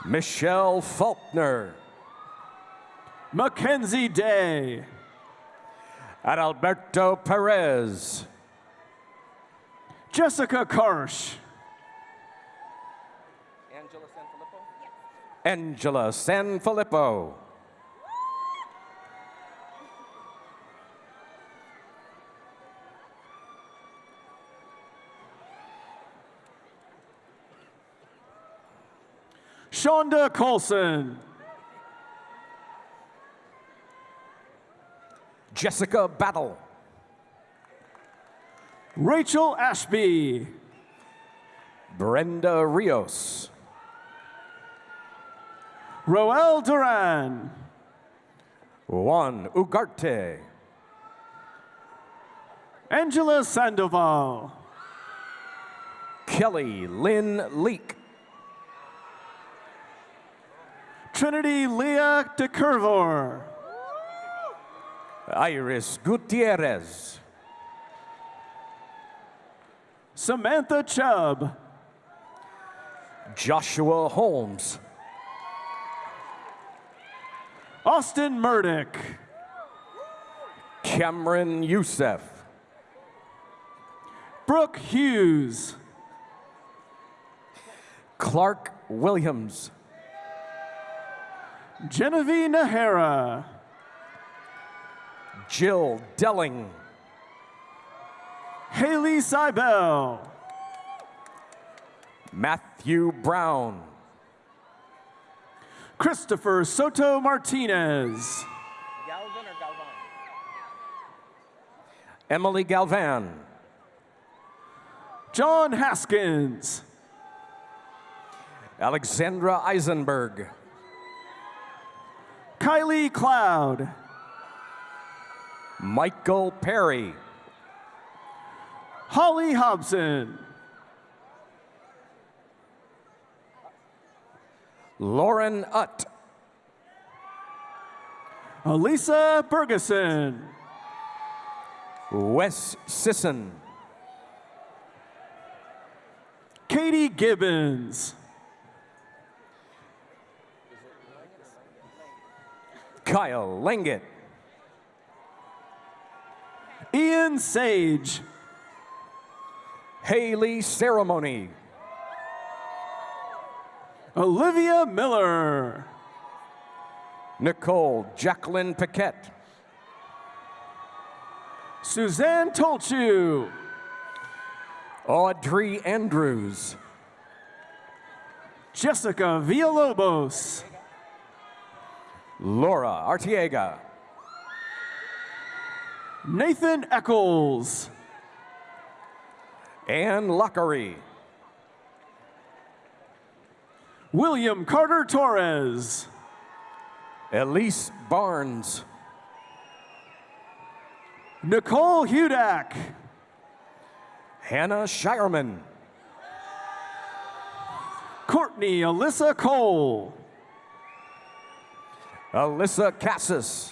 Michelle Faulkner. Mackenzie Day. Adalberto Perez. Jessica Karsh. Angela Sanfilippo. Yes. Angela Sanfilippo. Shonda Colson. Jessica Battle. Rachel Ashby. Brenda Rios. Roel Duran. Juan Ugarte. Angela Sandoval. Kelly Lynn Leek. Trinity Leah DeCurvor. Iris Gutierrez. Samantha Chubb. Joshua Holmes. Austin Murdoch. Cameron Youssef. Brooke Hughes. Clark Williams. Genevieve Nahara. Jill Delling. Haley Seibel. Matthew Brown. Christopher Soto Martinez. Galvin or Galvan? Emily Galvan. John Haskins. Alexandra Eisenberg. Kylie Cloud. Michael Perry. Holly Hobson. Lauren Utt. Elisa Bergeson. Wes Sisson. Katie Gibbons. Kyle Langet. Ian Sage. Haley Ceremony. Olivia Miller. Nicole Jacqueline Paquette. Suzanne Tolchu. Audrey Andrews. Jessica Villalobos. Laura Artiega. Nathan Eccles. Ann Lockery. William Carter Torres. Elise Barnes. Nicole Hudak. Hannah Shireman. Courtney Alyssa Cole. Alyssa Cassis.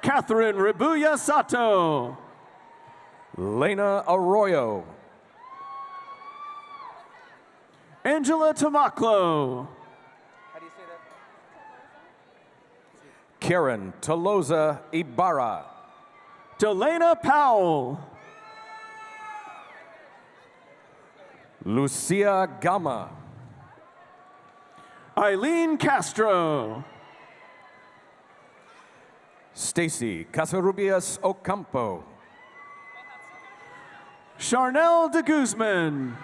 Catherine Ribuya Sato. Lena Arroyo. Angela Tamaklo. Karen Toloza Ibarra. Delana Powell. Lucia Gama. Eileen Castro. Stacy Casarubias Ocampo. Charnel de Guzman.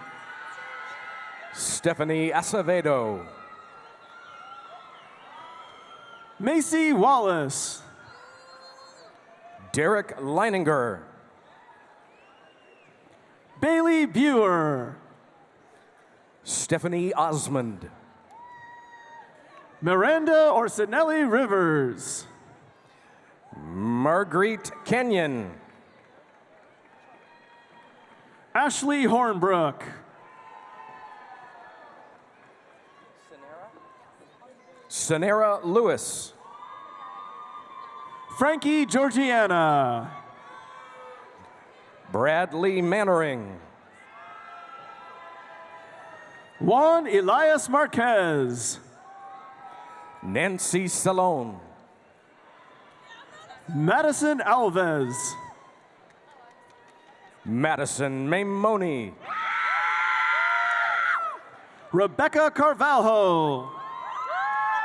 Stephanie Acevedo. Macy Wallace. Derek Leininger. Bailey Buer. Stephanie Osmond. Miranda Orsinelli Rivers. Marguerite Kenyon. Ashley Hornbrook. Sonera Lewis. Frankie Georgiana. Bradley Mannering. Juan Elias Marquez. Nancy Salone. Madison Alves. Madison Maimoni. Rebecca Carvalho.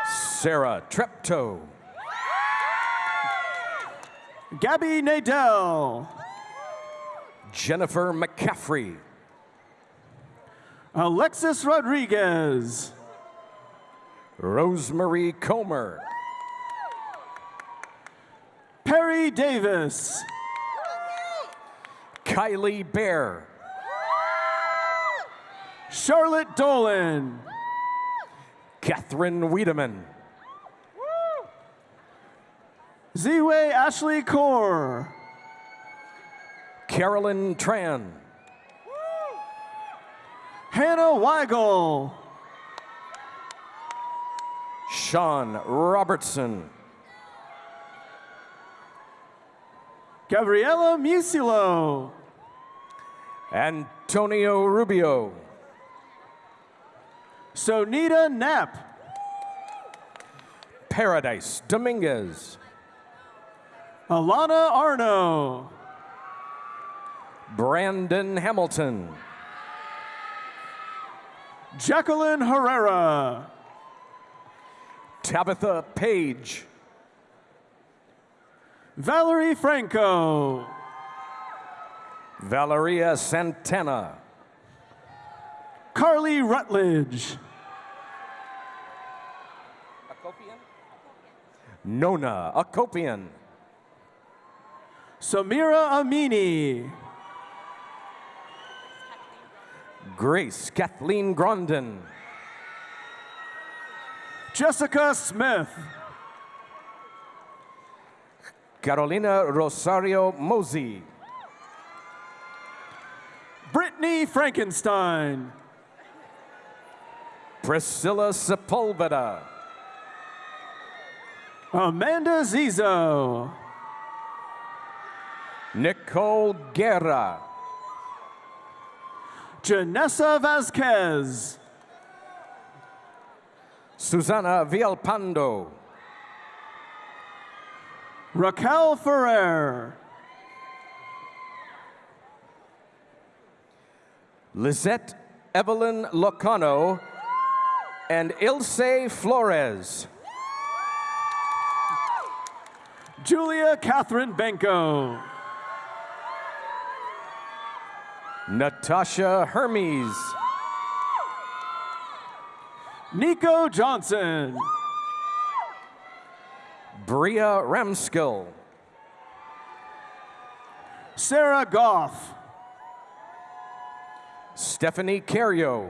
Sarah Treptow. Gabby Nadell. Jennifer McCaffrey. Alexis Rodriguez. Rosemary Comer. Perry Davis. Kylie Bear. Charlotte Dolan. Catherine Wiedemann. Ziwe Ashley Core. Carolyn Tran. Hannah Weigel. Sean Robertson. Gabriela Musilo. Antonio Rubio. Sonita Knapp. Paradise Dominguez. Alana Arno. Brandon Hamilton. Jacqueline Herrera. Tabitha Page. Valerie Franco. Valeria Santana. Carly Rutledge. Nona Akopian. Samira Amini. Grace Kathleen Grondin. Jessica Smith. Carolina Rosario Mosey. Brittany Frankenstein. Priscilla Sepulveda. Amanda Zizo. Nicole Guerra. Janessa Vasquez. Susana Villalpando. Raquel Ferrer. Lizette Evelyn Locano and Ilse Flores. Julia Catherine Benko. Natasha Hermes. Nico Johnson. Bria Ramskill. Sarah Goff. Stephanie Cario.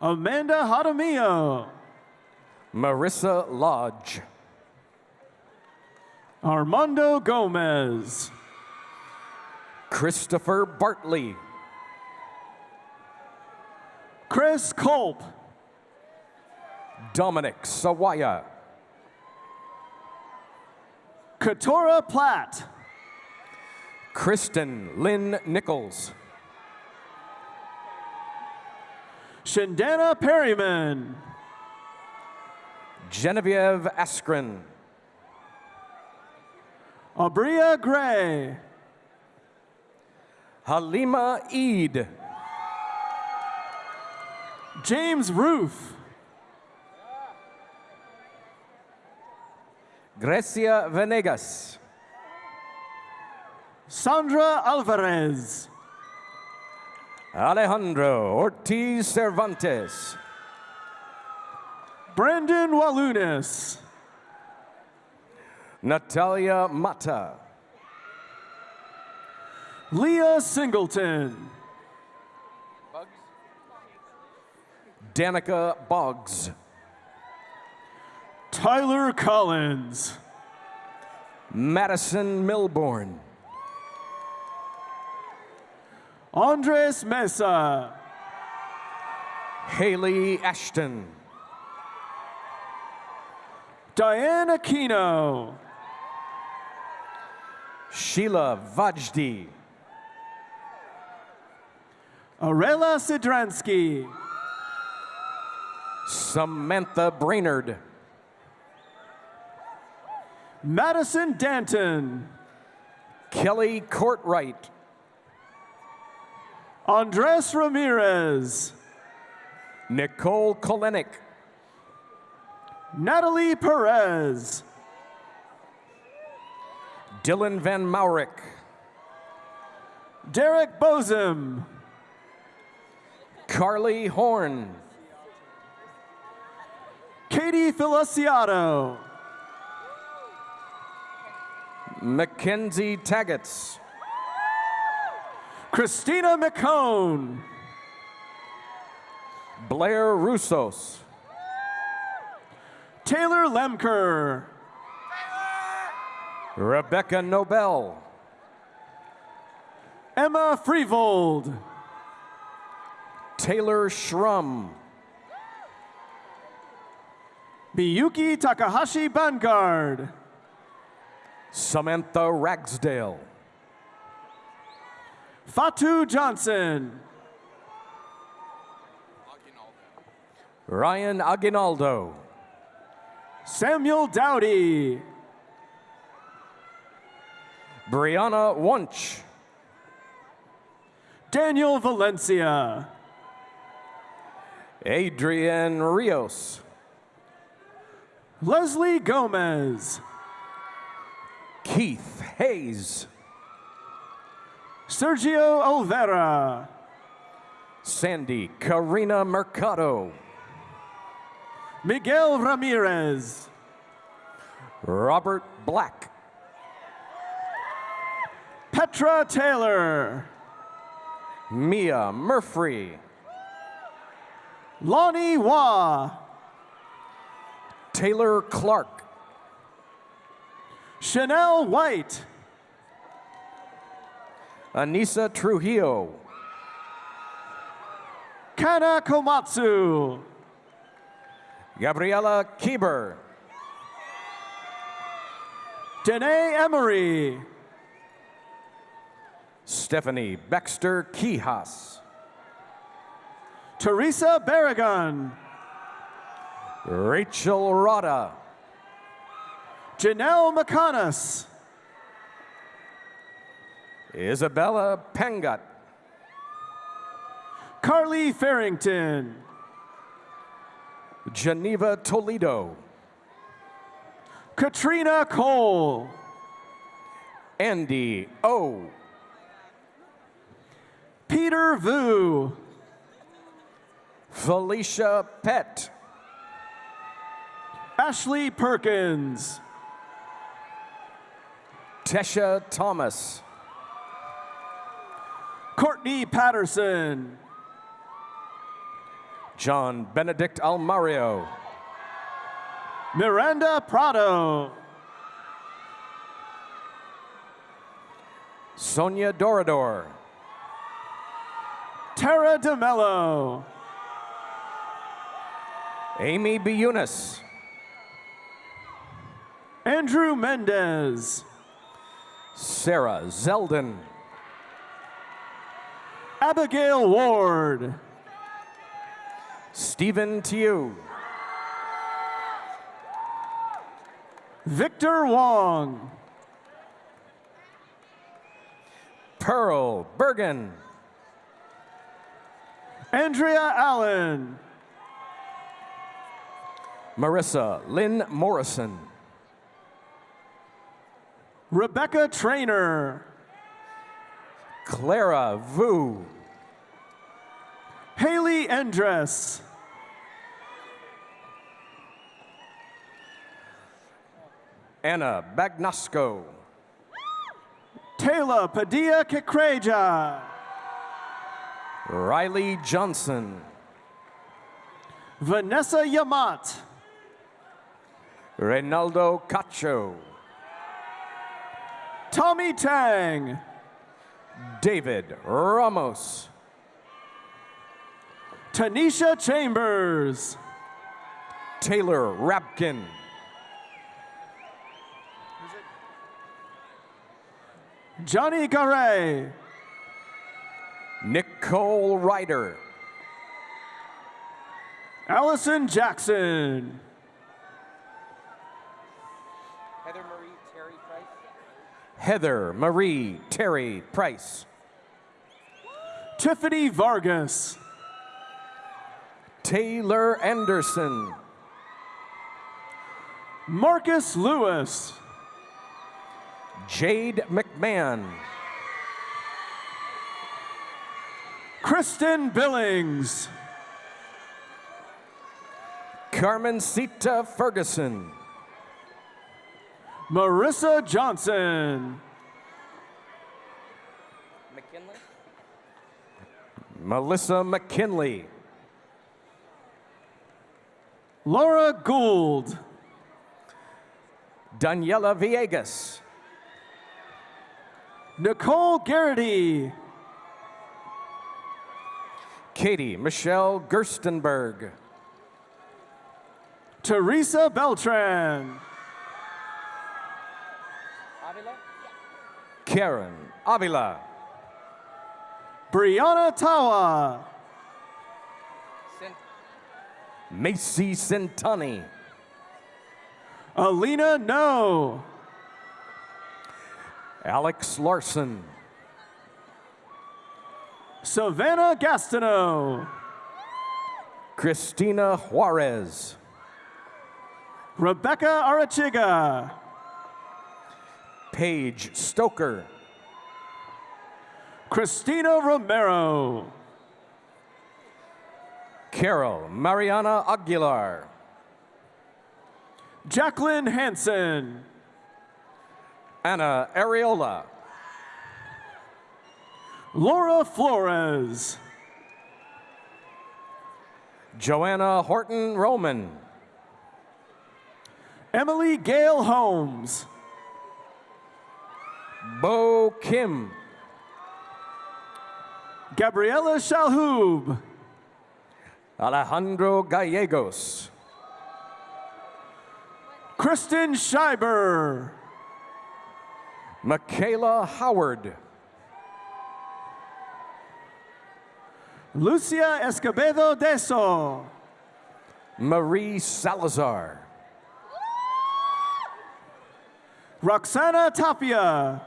Amanda Hadamio. Marissa Lodge. Armando Gomez. Christopher Bartley. Chris Culp. Dominic Sawaya. Katora Platt. Kristen Lynn Nichols. Shandana Perryman. Genevieve Askren. Abria Gray. Halima Eid. James Roof. Grecia Venegas. Sandra Alvarez. Alejandro Ortiz Cervantes. Brendan Walunas. Natalia Mata. Leah Singleton. Danica Boggs. Tyler Collins. Madison Milborn. Andres Mesa. Haley Ashton. Diane Aquino. Sheila Vajdi. Arela Sidransky. Samantha Brainerd. Madison Danton. Kelly Courtwright. Andres Ramirez. Nicole Kolenik. Natalie Perez. Dylan Van Maurick. Derek Bozum. Carly Horn. Katie Feliciano. Mackenzie Taggets. Christina McCone. Blair Russos. Taylor Lemker. Rebecca Nobel. Emma Freevold. Taylor Schrum. Miyuki Takahashi Vanguard. Samantha Ragsdale. Fatu Johnson. Ryan Aguinaldo. Samuel Dowdy. Brianna Wunsch. Daniel Valencia. Adrian Rios. Leslie Gomez. Keith Hayes. Sergio Olvera. Sandy Karina Mercado. Miguel Ramirez. Robert Black. Petra Taylor. Mia Murphy. Lonnie Wah. Taylor Clark. Chanel White. Anissa Trujillo. Kana Komatsu. Gabriela Kieber. Danae Emery. Stephanie Baxter Kihas. Teresa Barragan, Rachel Rada, Janelle McConas, Isabella Pangut, Carly Farrington, Geneva Toledo, Katrina Cole, Andy O, Peter Vu, Felicia Pett, Ashley Perkins, Tesha Thomas, Courtney Patterson, John Benedict Almario, Miranda Prado, Sonia Dorador, Tara DeMello, Amy Biunis, Andrew Mendez, Sarah Zeldin, Abigail Ward, Stephen Tiu, Victor Wong, Pearl Bergen, Andrea Allen, Marissa Lynn Morrison, Rebecca Trainer, Clara Vu, Haley Endress, Anna Bagnosco, Taylor Padilla Kekreja, Riley Johnson, Vanessa Yamat, Reynaldo Cacho, Tommy Tang, David Ramos, Tanisha Chambers, Taylor Rapkin, Johnny Garay, Nicole Ryder, Allison Jackson, Heather Marie Terry Price, Heather Marie Terry Price, Tiffany Vargas, Taylor Anderson, Marcus Lewis, Jade McMahon, Kristen Billings, Carmen Carmencita Ferguson, Marissa Johnson, McKinley? Melissa McKinley, Laura Gould, Daniela Villegas, Nicole Garrity, Katie Michelle Gerstenberg, Teresa Beltran, Karen Avila, Brianna Tawa, Macy Centani, Alina No, Alex Larson, Savannah Gastineau, Christina Juarez, Rebecca Arachiga, Paige Stoker, Christina Romero, Carol Mariana Aguilar, Jacqueline Hansen, Anna Areola, Laura Flores, Joanna Horton Roman, Emily Gale Holmes, Bo Kim, Gabriela Shalhoub, Alejandro Gallegos, Kristen Scheiber, Michaela Howard, Lucia Escobedo Deso. Marie Salazar. Roxana Tapia.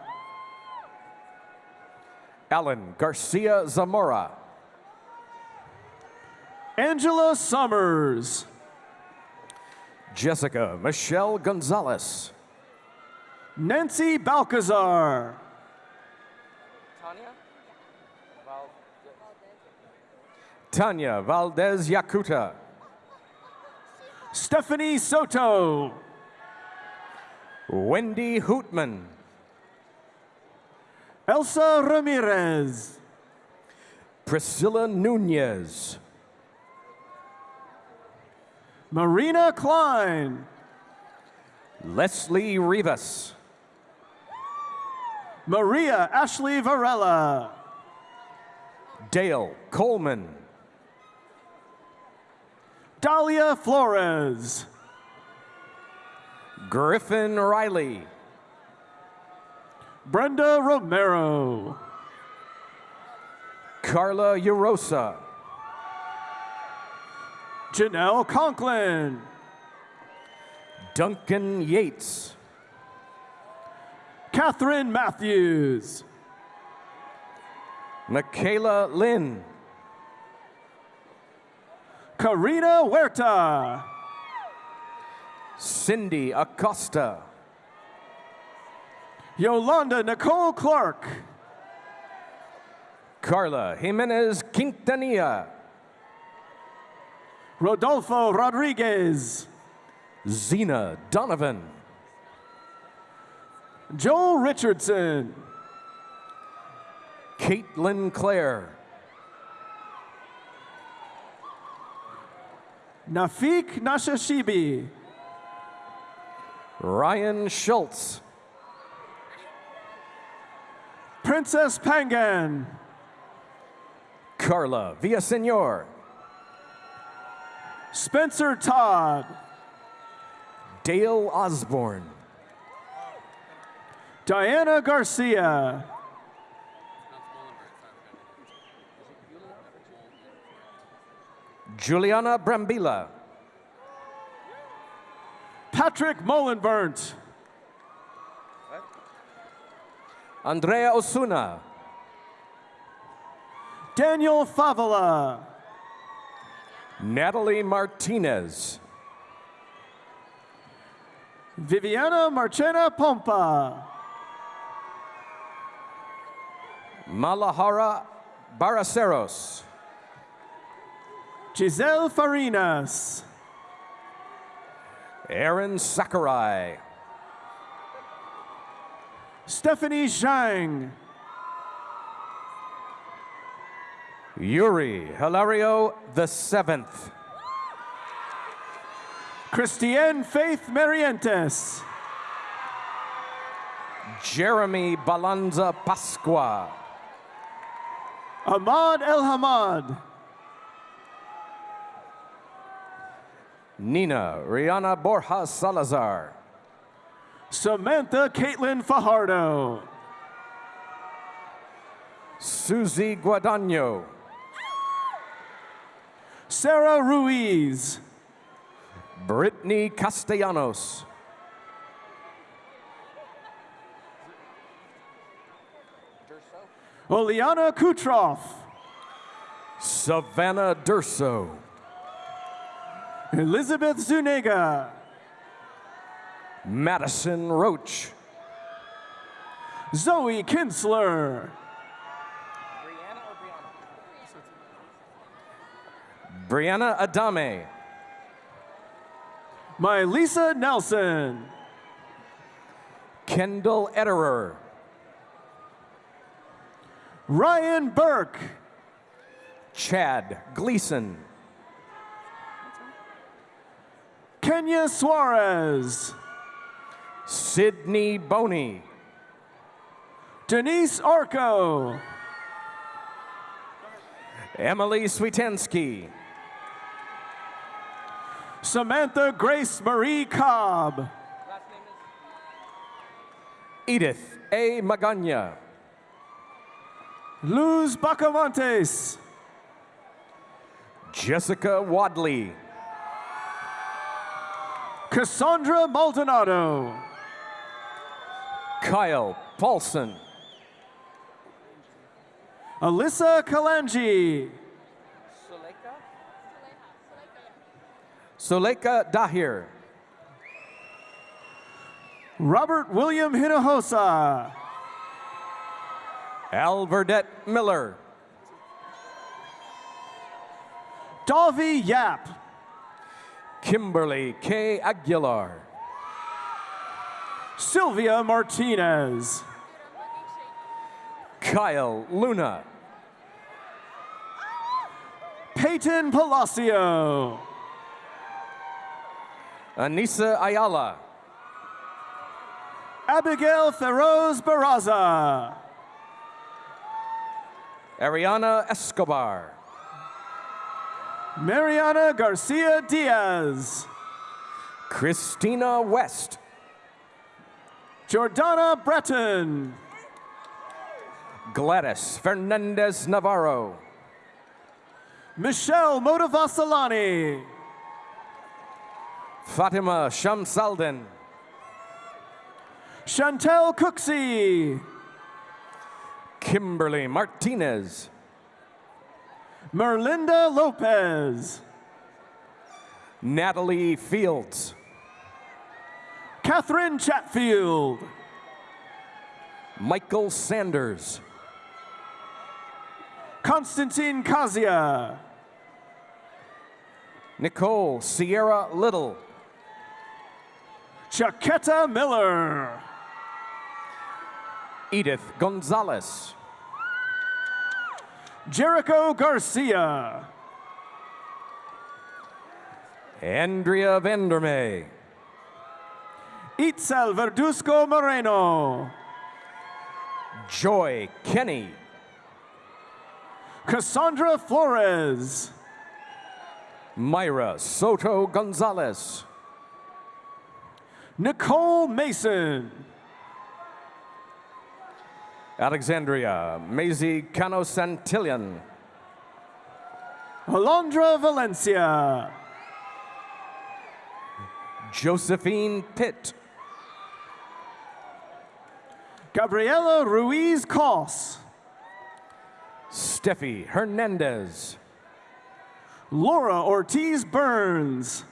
Alan Garcia Zamora. Angela Summers. Jessica Michelle Gonzalez. Nancy Balcazar. Tanya Valdez Yakuta. Stephanie Soto. Wendy Hootman. Elsa Ramirez. Priscilla Nunez. Marina Klein. Leslie Rivas. Maria Ashley Varela. Dale Coleman. Dahlia Flores. Griffin Riley. Brenda Romero. Carla Urosa. Janelle Conklin. Duncan Yates. Catherine Matthews. Michaela Lynn. Karina Huerta. Cindy Acosta. Yolanda Nicole Clark. Carla Jimenez Quintanilla. Rodolfo Rodriguez. Zena Donovan. Joel Richardson. Caitlin Clare. Nafik Nashashibi. Ryan Schultz. Princess Pangan. Carla Villasenor. Spencer Todd. Dale Osborne. Diana Garcia. Juliana Brambila. Patrick Mullenburnt. Andrea Osuna. Daniel Favela. Natalie Martinez. Viviana Marchena Pompa. Malahara Baraceros. Giselle Farinas. Aaron Sakurai. Stephanie Zhang. Yuri Hilario the seventh. Christiane Faith Marientes. Jeremy Balanza Pasqua. Ahmad El Hamad. Nina Rihanna Borja Salazar. Samantha Caitlin Fajardo. Susie Guadagno. Sarah Ruiz. Brittany Castellanos. Oliana Kutroff. Savannah Durso. Elizabeth Zuniga. Madison Roach. Zoe Kinsler. Brianna Adame. My Lisa Nelson. Kendall Ederer. Ryan Burke. Chad Gleason. Kenya Suarez. Sydney Boney. Denise Arco. Emily Swietensky. Samantha Grace Marie Cobb. Edith A. Magana. Luz Bacamontes. Jessica Wadley. Cassandra Maldonado. Kyle Paulson. Alyssa Kalanji. Suleika Dahir. Robert William Hinojosa. Alverdette Miller. Davi Yap. Kimberly K. Aguilar. Sylvia Martinez. Kyle Luna. Peyton Palacio. Uh, Anissa Ayala. Abigail Feroz Baraza. Ariana Escobar. Mariana Garcia Diaz. Christina West. Jordana Breton. Gladys Fernandez Navarro. Michelle Motivasalani. Fatima Shamsaldin. Chantel Cooksey. Kimberly Martinez. Merlinda Lopez. Natalie Fields. Catherine Chatfield. Michael Sanders. Constantine Kazia. Nicole Sierra Little. Chaqueta Miller. Edith Gonzalez. Jericho Garcia. Andrea Vandermay. Itzel Verduzco Moreno. Joy Kenny. Cassandra Flores. Myra Soto Gonzalez. Nicole Mason. Alexandria Maisie Cano Santillan. Alondra Valencia. Josephine Pitt. Gabriela Ruiz Cos. Steffi Hernandez. Laura Ortiz Burns.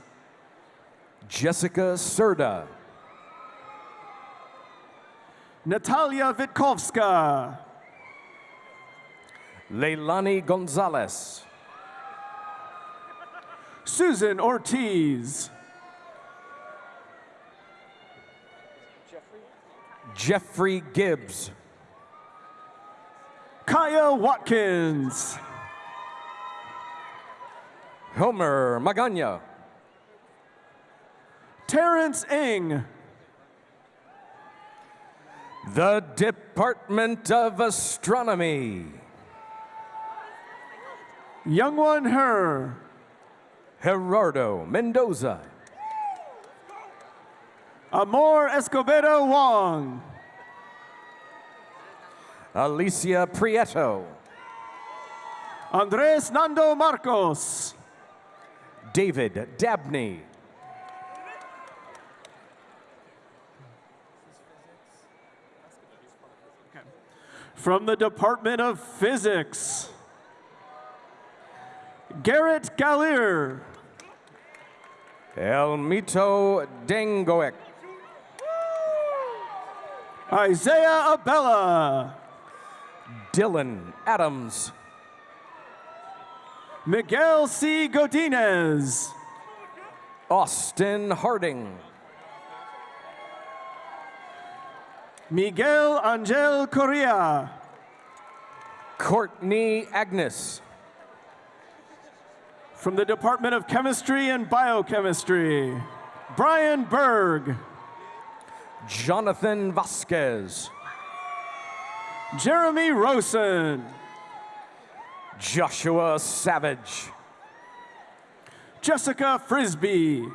Jessica Serda. Natalia Vitkovska. Leilani Gonzalez. Susan Ortiz. Jeffrey Gibbs. Kaya Watkins. Homer Magana. Terrence Ing. The Department of Astronomy. Young One Her. Gerardo Mendoza. Amor Escobedo Wong. Alicia Prieto. Andres Nando Marcos. David Dabney. From the Department of Physics. Garrett Gallier. Elmito Dengoek. Isaiah Abella. Dylan Adams. Miguel C. Godinez. Austin Harding. Miguel Angel Correa. Courtney Agnes. From the Department of Chemistry and Biochemistry, Brian Berg. Jonathan Vasquez. Jeremy Rosen. Joshua Savage. Jessica Frisbee.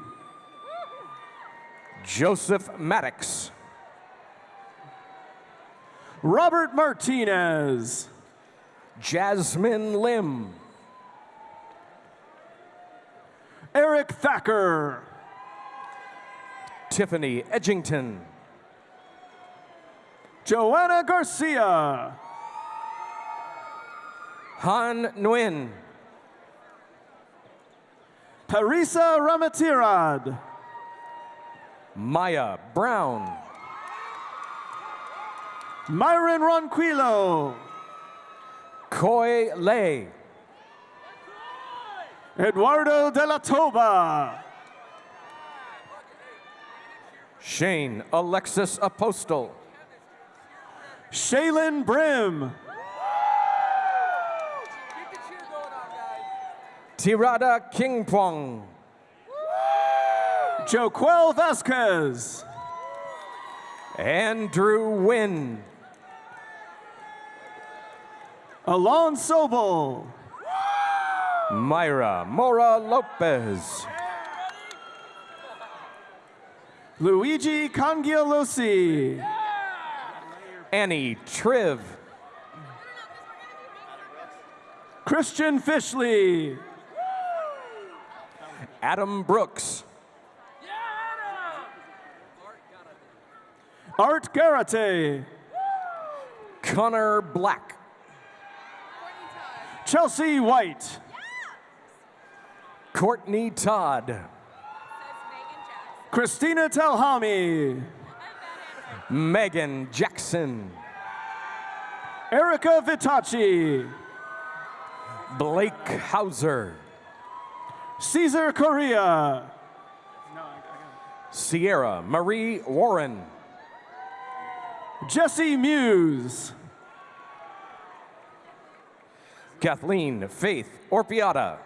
Joseph Maddox. Robert Martinez. Jasmine Lim. Eric Thacker. Tiffany Edgington. Joanna Garcia. Han Nguyen. Parisa Ramatirad. Maya Brown. Myron Ronquillo. Koi Lei. Eduardo de la Toba. Shane Alexis Apostle. Shaylin Brim. Tirada Kingpong. Joquel Vasquez. Andrew Wynn. Alon Sobel. Myra Mora Lopez. Luigi Cangialosi. Annie Triv. Christian Fishley. Adam Brooks. Art Garate. Connor Black. Chelsea White. Courtney Todd. Christina Telhami. Megan Jackson. Erica Vitacci. Blake Hauser. Caesar Correa. Sierra Marie Warren. Jesse Muse. Kathleen Faith Orpiata.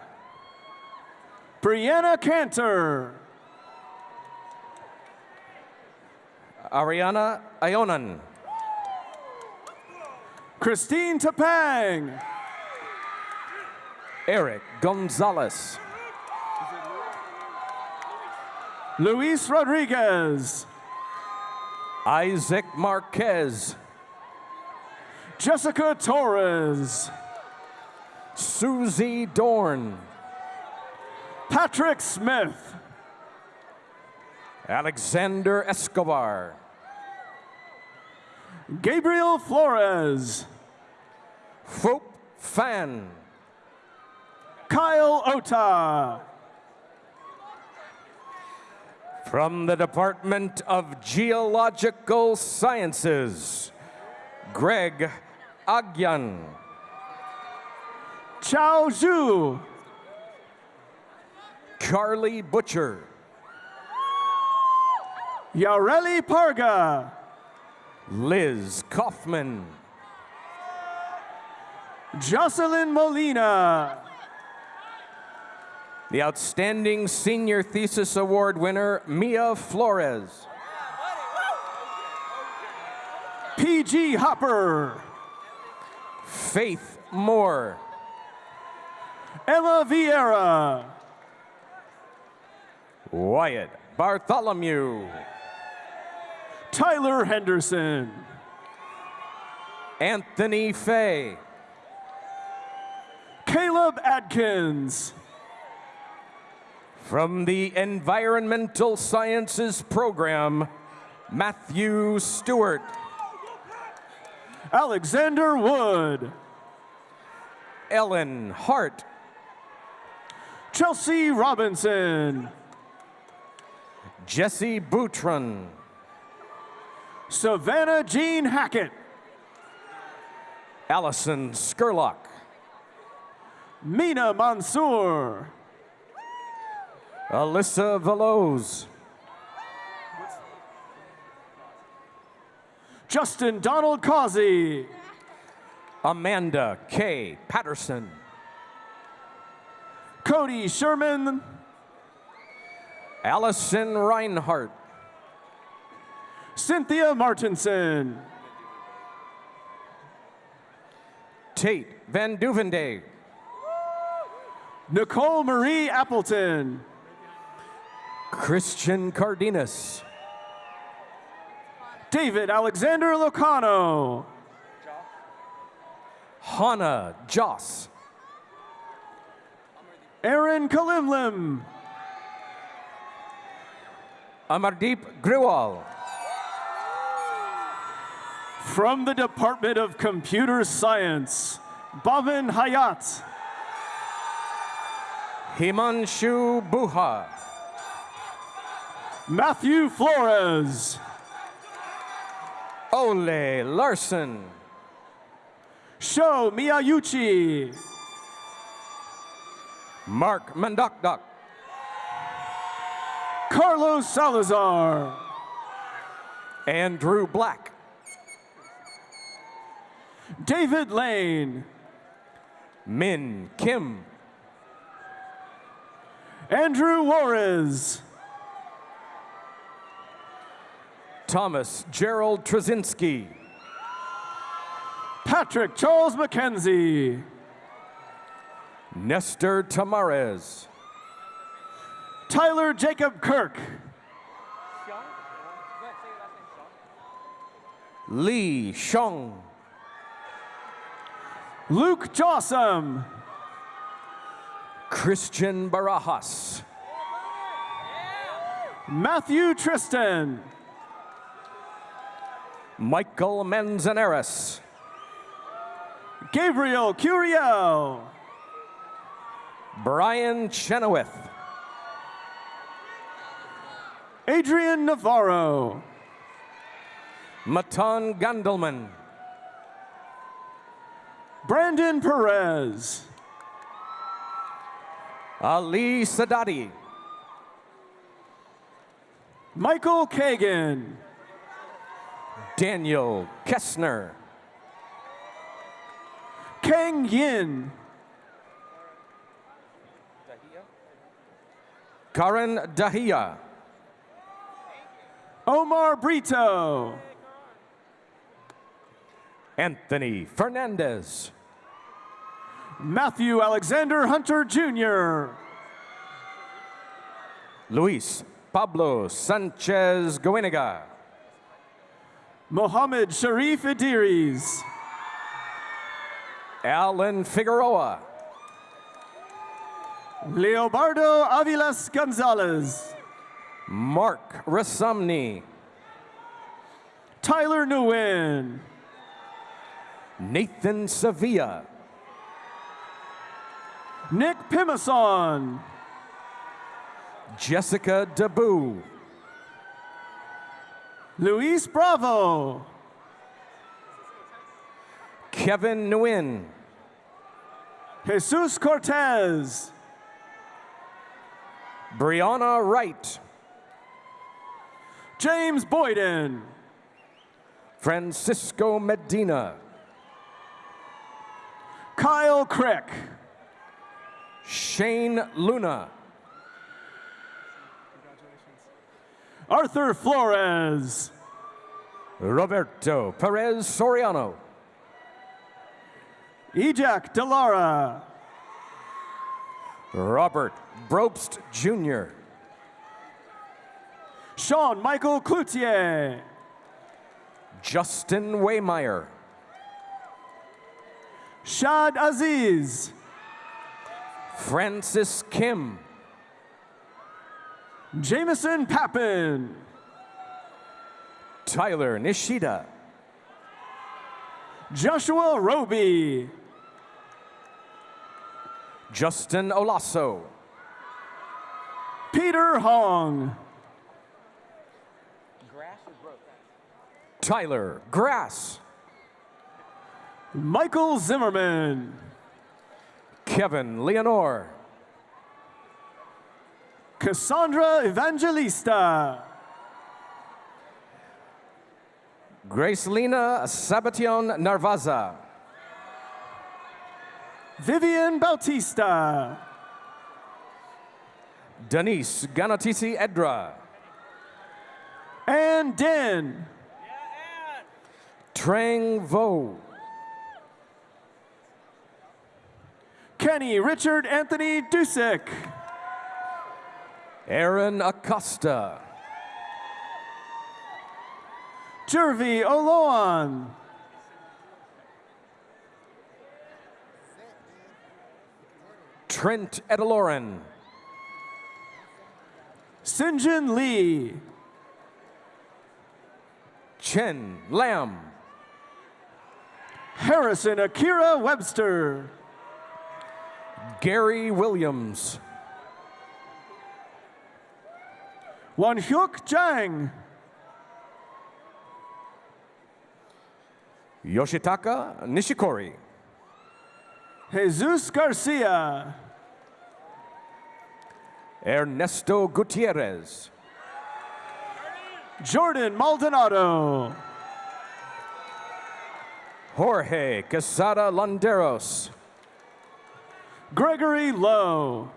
Brianna Cantor. Ariana Ionan. Christine Tapang. Eric Gonzalez. Luis Rodriguez. Isaac Marquez. Jessica Torres. Susie Dorn. Patrick Smith. Alexander Escobar. Gabriel Flores. Phoop Fan. Kyle Ota. From the Department of Geological Sciences, Greg Agyan. Chao Zhu. Carly Butcher. Yareli Parga. Liz Kaufman. Jocelyn Molina. The Outstanding Senior Thesis Award winner, Mia Flores. PG Hopper. Faith Moore. Emma Vieira. Wyatt Bartholomew. Tyler Henderson. Anthony Fay. Caleb Adkins. From the Environmental Sciences Program, Matthew Stewart. Alexander Wood. Ellen Hart. Chelsea Robinson. Jesse Boutron. Savannah Jean Hackett. Allison Skurlock. Mina Mansour. Alyssa Veloz. Justin Donald Causey. Amanda K. Patterson. Cody Sherman. Allison Reinhardt, Cynthia Martinson. Tate Van Duvende. Nicole Marie Appleton. Christian Cardenas. David Alexander Locano. Hannah Joss. Aaron Kalimlim. Amardeep Griwal. From the Department of Computer Science, Bhavin Hayat. Himanshu Buha. Matthew Flores. Ole Larson. Sho Miyauchi. Mark Mandakdak. Carlos Salazar. Andrew Black. David Lane. Min Kim. Andrew Juarez. Thomas Gerald Trzynski. Patrick Charles McKenzie. Nestor Tamares. Tyler Jacob Kirk. Lee Shong. Luke Jossam. Christian Barajas. Matthew Tristan. Michael Manzanares. Gabriel Curiel. Brian Chenoweth. Adrian Navarro. Matan Gandelman. Brandon Perez. Ali Sadati. Michael Kagan. Daniel Kessner. Kang Yin. Karen Dahia. Omar Brito. Anthony Fernandez. Matthew Alexander Hunter Jr. Luis Pablo Sanchez Goeniga. Mohammed Sharif Idris. Alan Figueroa. Leobardo Avilas Gonzalez. Mark Rasamni. Tyler Nguyen. Nathan Sevilla. Nick Pimason. Jessica Dabu. Luis Bravo. Kevin Nguyen. Jesus Cortez. Brianna Wright. James Boyden. Francisco Medina. Kyle Crick. Shane Luna. Arthur Flores. Roberto Perez Soriano. Ejak Delara. Robert Brobst Jr. Sean Michael Cloutier. Justin Waymeyer. Shad Aziz. Francis Kim. Jameson Pappin. Tyler Nishida. Joshua Roby. Justin Olaso. Peter Hong. Tyler Grass. Michael Zimmerman. Kevin Leonore. Cassandra Evangelista. Gracelina Sabation Narvaza. Vivian Bautista. Denise Ganatisi Edra. And Den. Trang Vo. Kenny Richard Anthony Dusick. Aaron Acosta. Jervy Oloan. Trent Edeloren. Sinjin Lee. Chen Lam. Harrison Akira Webster. Gary Williams. Wanhyuk Jang. Yoshitaka Nishikori. Jesus Garcia. Ernesto Gutierrez. Jordan Maldonado. Jorge Quesada Landeros. Gregory Lowe.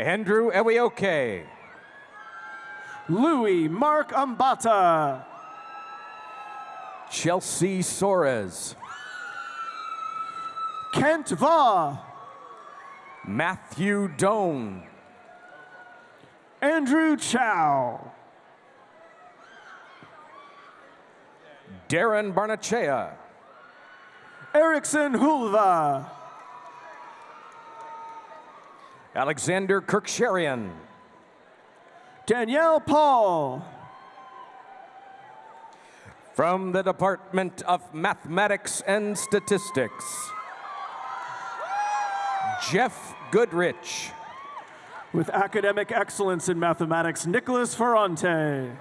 Andrew Ewioke. Louis Mark Ambata. Chelsea Soares. Kent Va. Matthew Doan. Andrew Chow. Darren Barnachea. Erickson Hulva. Alexander Kirksharian. Danielle Paul. From the Department of Mathematics and Statistics, Jeff Goodrich. With academic excellence in mathematics, Nicholas Ferrante.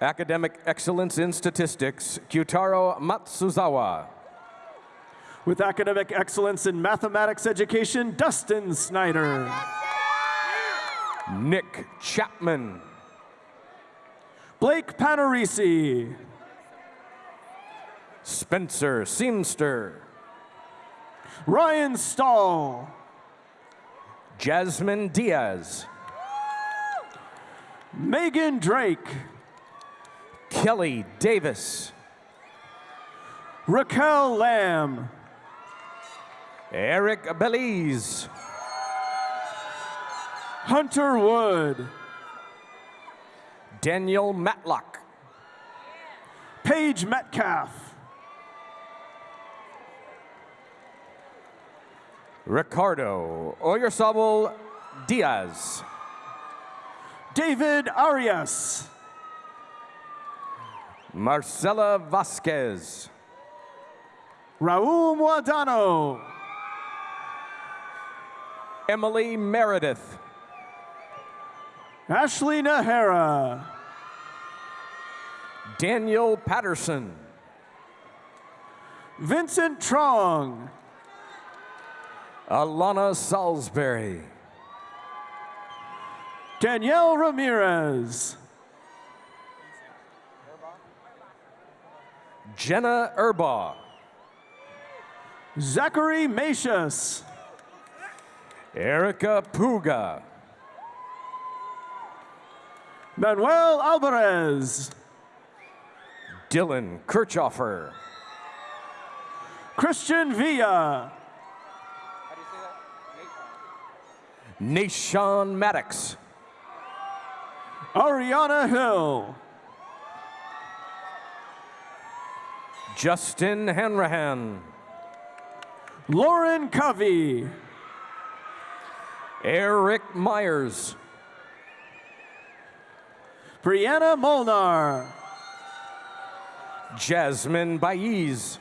Academic excellence in statistics, Kyutaro Matsuzawa. With academic excellence in mathematics education, Dustin Snyder. Nick Chapman. Blake Panarisi. Spencer Seamster. Ryan Stahl. Jasmine Diaz. Megan Drake. Kelly Davis. Raquel Lamb. Eric Belize. Hunter Wood. Daniel Matlock. Paige Metcalf. Ricardo Oyarzabal Diaz. David Arias. Marcela Vasquez. Raul Muadano. Emily Meredith. Ashley Nahara. Daniel Patterson. Vincent Trong. Alana Salisbury. Danielle Ramirez. Jenna Erbaugh. Zachary Macius. Erica Puga. Manuel Alvarez. Dylan Kirchhoffer. Christian Villa. Nashawn Maddox. Ariana Hill. Justin Hanrahan. Lauren Covey. Eric Myers. Brianna Molnar. Jasmine Baez.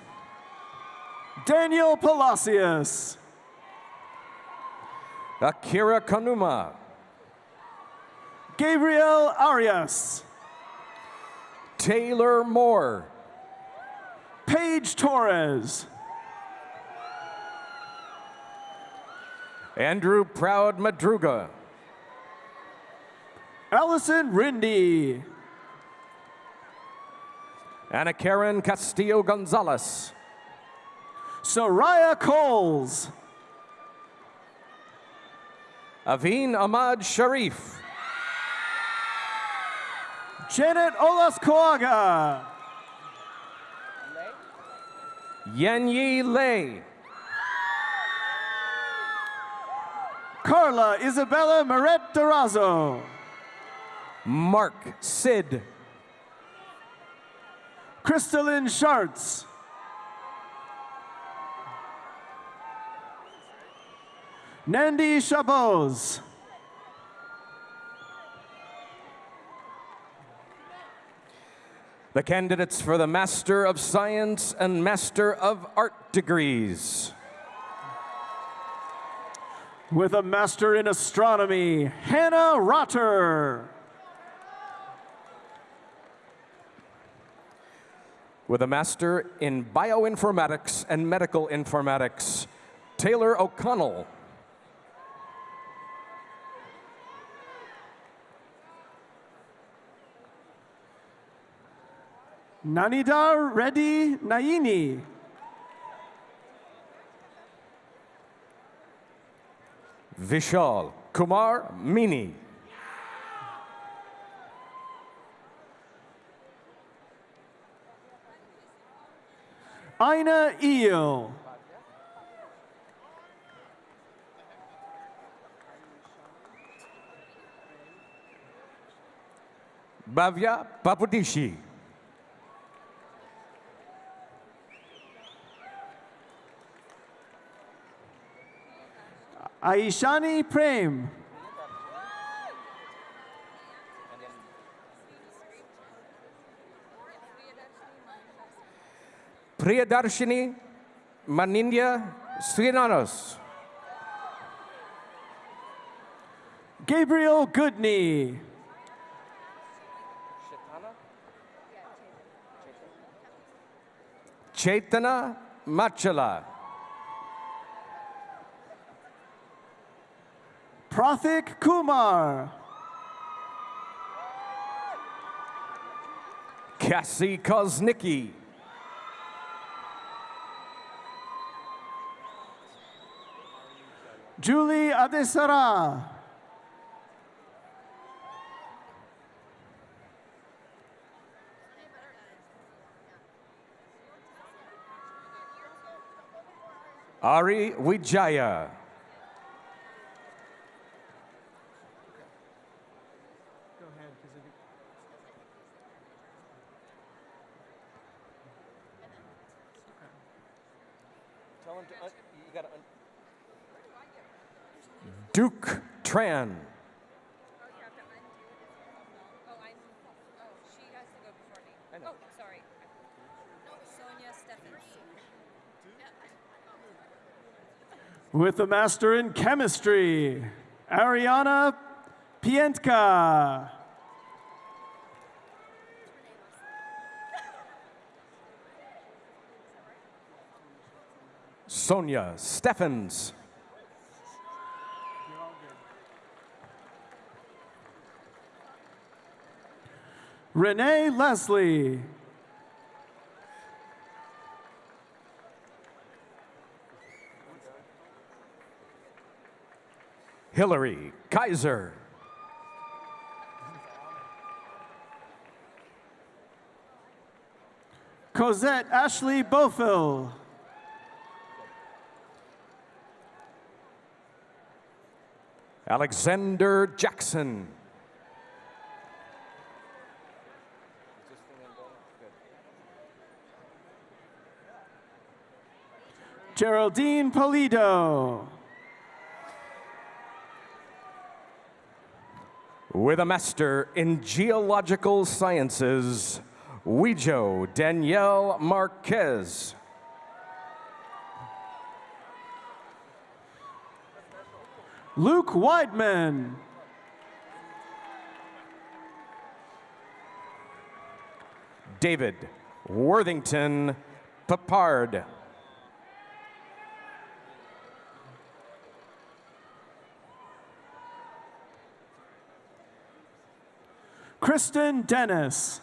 Daniel Palacios. Akira Kanuma. Gabriel Arias. Taylor Moore. Paige Torres. Andrew Proud Madruga. Allison Rindy. Anna Karen Castillo Gonzalez. Soraya Coles. Aveen Ahmad Sharif. Janet Olascoaga. Yenyi Lei. Carla Isabella Moret Durazo. Mark Sid. Crystalline Schartz. Nandi Chabot. The candidates for the Master of Science and Master of Art degrees. With a Master in Astronomy, Hannah Rotter. With a Master in Bioinformatics and Medical Informatics, Taylor O'Connell. Nanidar Reddy Naini. Vishal Kumar Mini. Ina Eel. Bhavya Papudishi. Aishani Prem. Priyadarshini Manindya Srinanos. Gabriel Goodney. Chaitana Machala. Prathik Kumar. Cassie Koznicki. Julie Adesara. Ari Wijaya. Tran. With a Master in Chemistry, Ariana Pientka. Sonia Steffens. Renee Leslie. Hillary Kaiser. Cosette Ashley Bofill. Alexander Jackson. Geraldine Polido. With a Master in Geological Sciences, Wejo Danielle Marquez. Luke Weidman. David Worthington Papard. Kristen Dennis.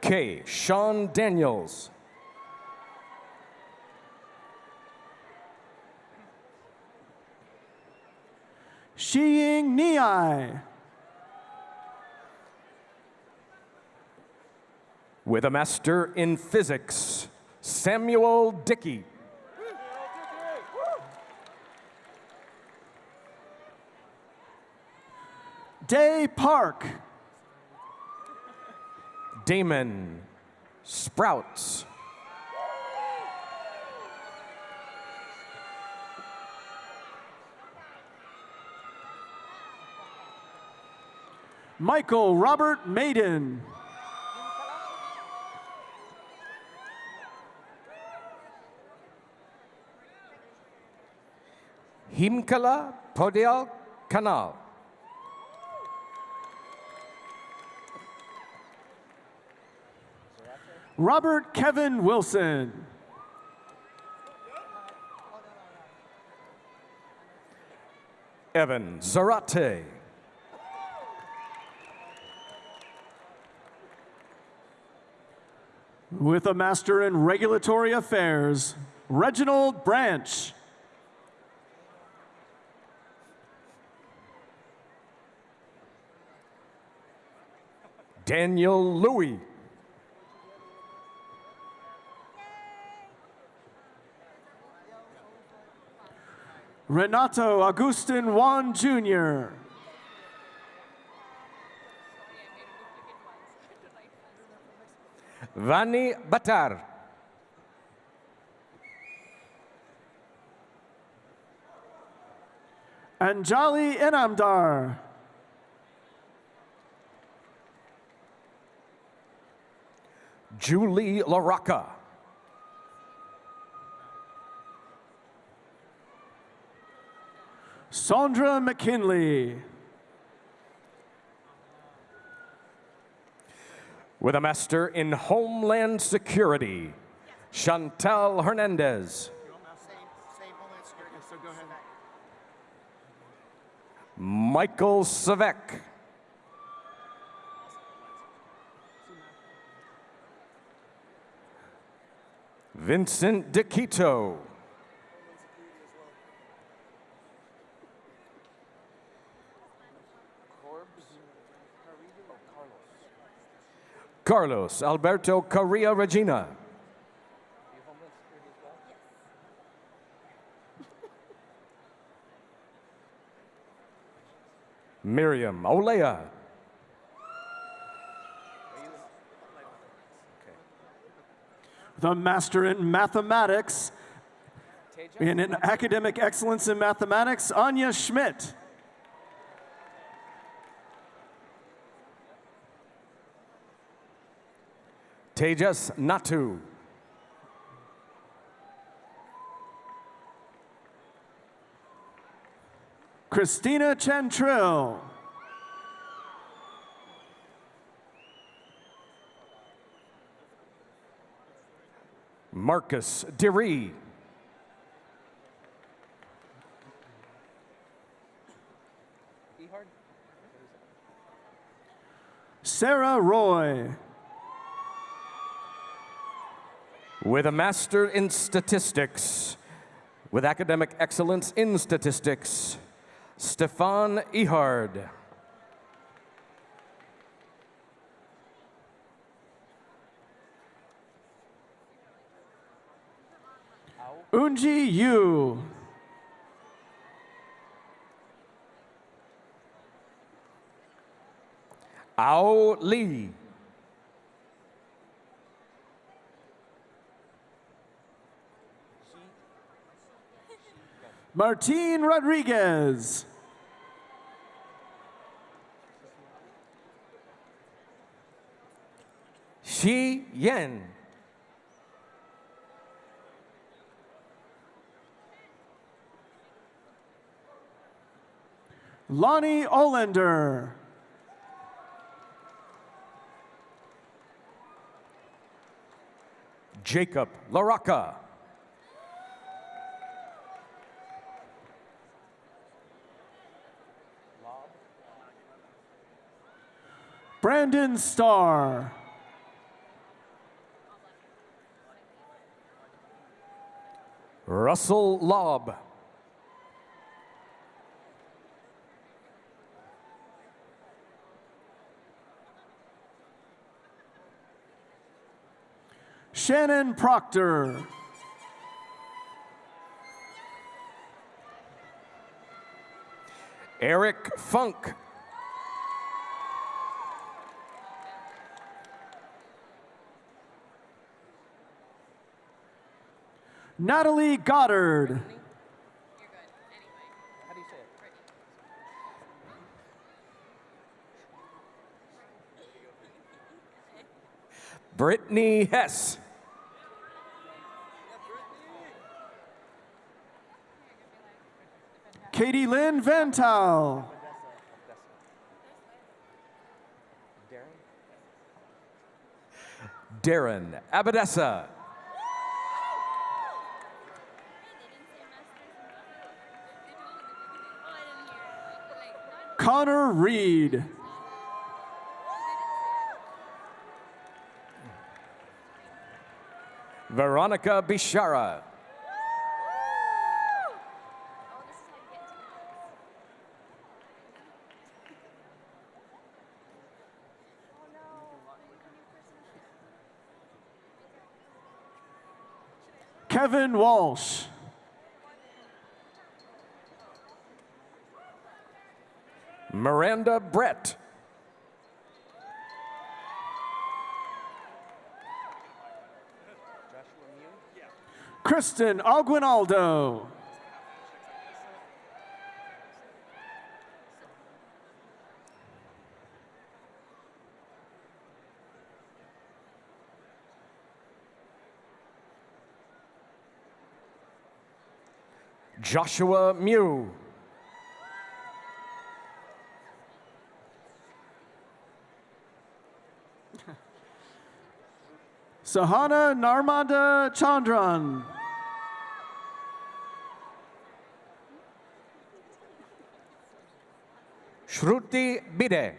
K. Sean Daniels. Shiying Niai. With a Master in Physics, Samuel Dickey. Day Park. Damon Sprouts. Michael Robert Maiden. Himkala Podial Kanal. Robert Kevin Wilson. Evan Zarate. With a Master in Regulatory Affairs, Reginald Branch. Daniel Louie. Renato Agustin Juan Jr. Vani Batar. Anjali Inamdar. Julie LaRocca. Sandra McKinley. With a Master in Homeland Security, Chantal Hernandez. Michael Savek. Vincent DeQuito. Carlos Alberto Correa Regina. Miriam Olea. The Master in Mathematics and in Academic Excellence in Mathematics, Anya Schmidt. Tejas Natu. Christina Chantrill. Marcus DeRee. Sarah Roy. With a Master in Statistics, with academic excellence in statistics, Stefan Ehard. Unji Yu. Ao Lee. Martine Rodriguez. Shi Yen. Lonnie Olander. Jacob LaRocca. Brandon Starr. Russell Lobb. Shannon Proctor. Eric Funk. Natalie Goddard. Brittany Hess. Katie Lynn Vantal. Darren Abadessa. Connor Reed. Veronica Bishara. Kevin Walsh. Miranda Brett. Kristen Aguinaldo. Joshua Mew. Sahana Narmanda Chandran. Shruti Bide.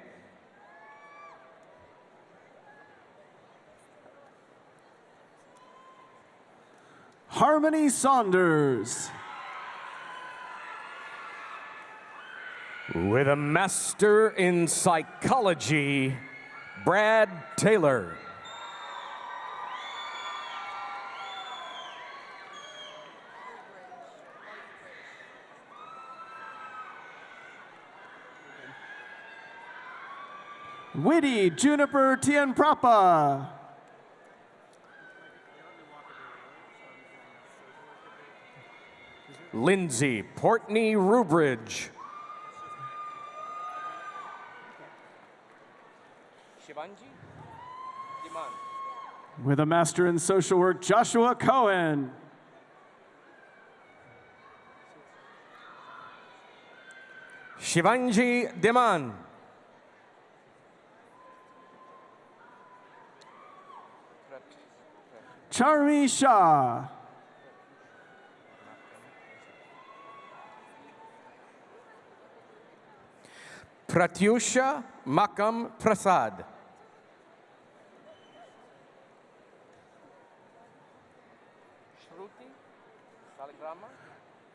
Harmony Saunders. With a master in psychology, Brad Taylor. Witty Juniper Tienprapa. Lindsay Portney Rubridge. With a master in social work, Joshua Cohen. Shivanji Deman. Charmi Shah. Pratyusha Makam Prasad.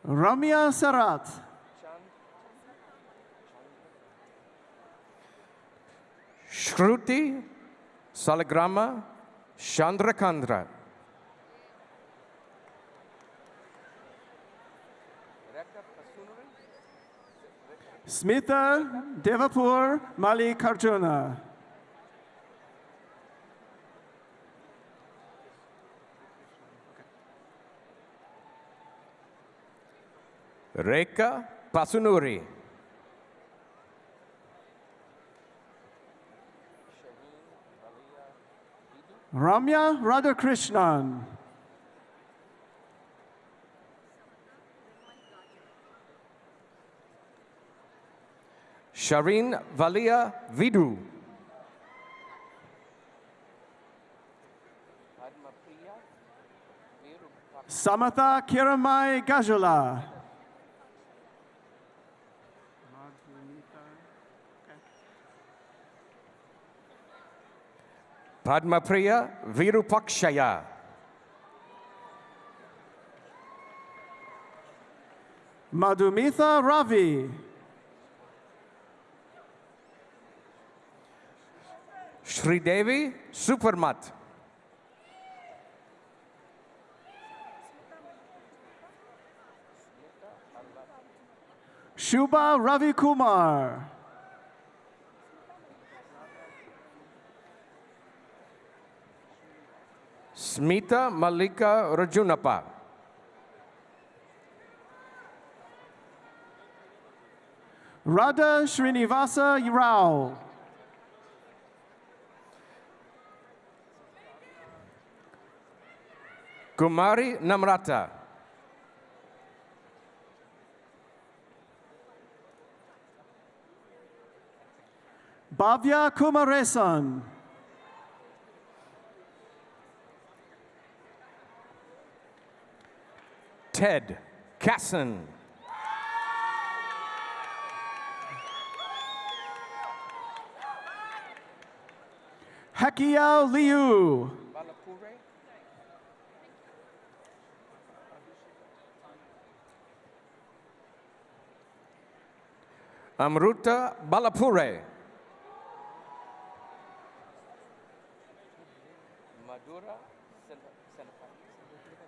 Ramya Sarat. Shruti Salagrama Chandrakandra. Smitha Devapur Malikarjuna. Rekha Pasunuri. Ramya Radhakrishnan. Shireen Valia Vidu. Samatha Kiramai Gajula. Padmapriya Virupakshaya. Madhumitha Ravi. Sridevi Supermat. Shubha Ravi Kumar. Smita Malika Rajunapa. Radha Srinivasa Rao. Kumari Namrata. Bhavya Kumaresan. Ted Casson. Hekiao Liu. Amruta Balapure.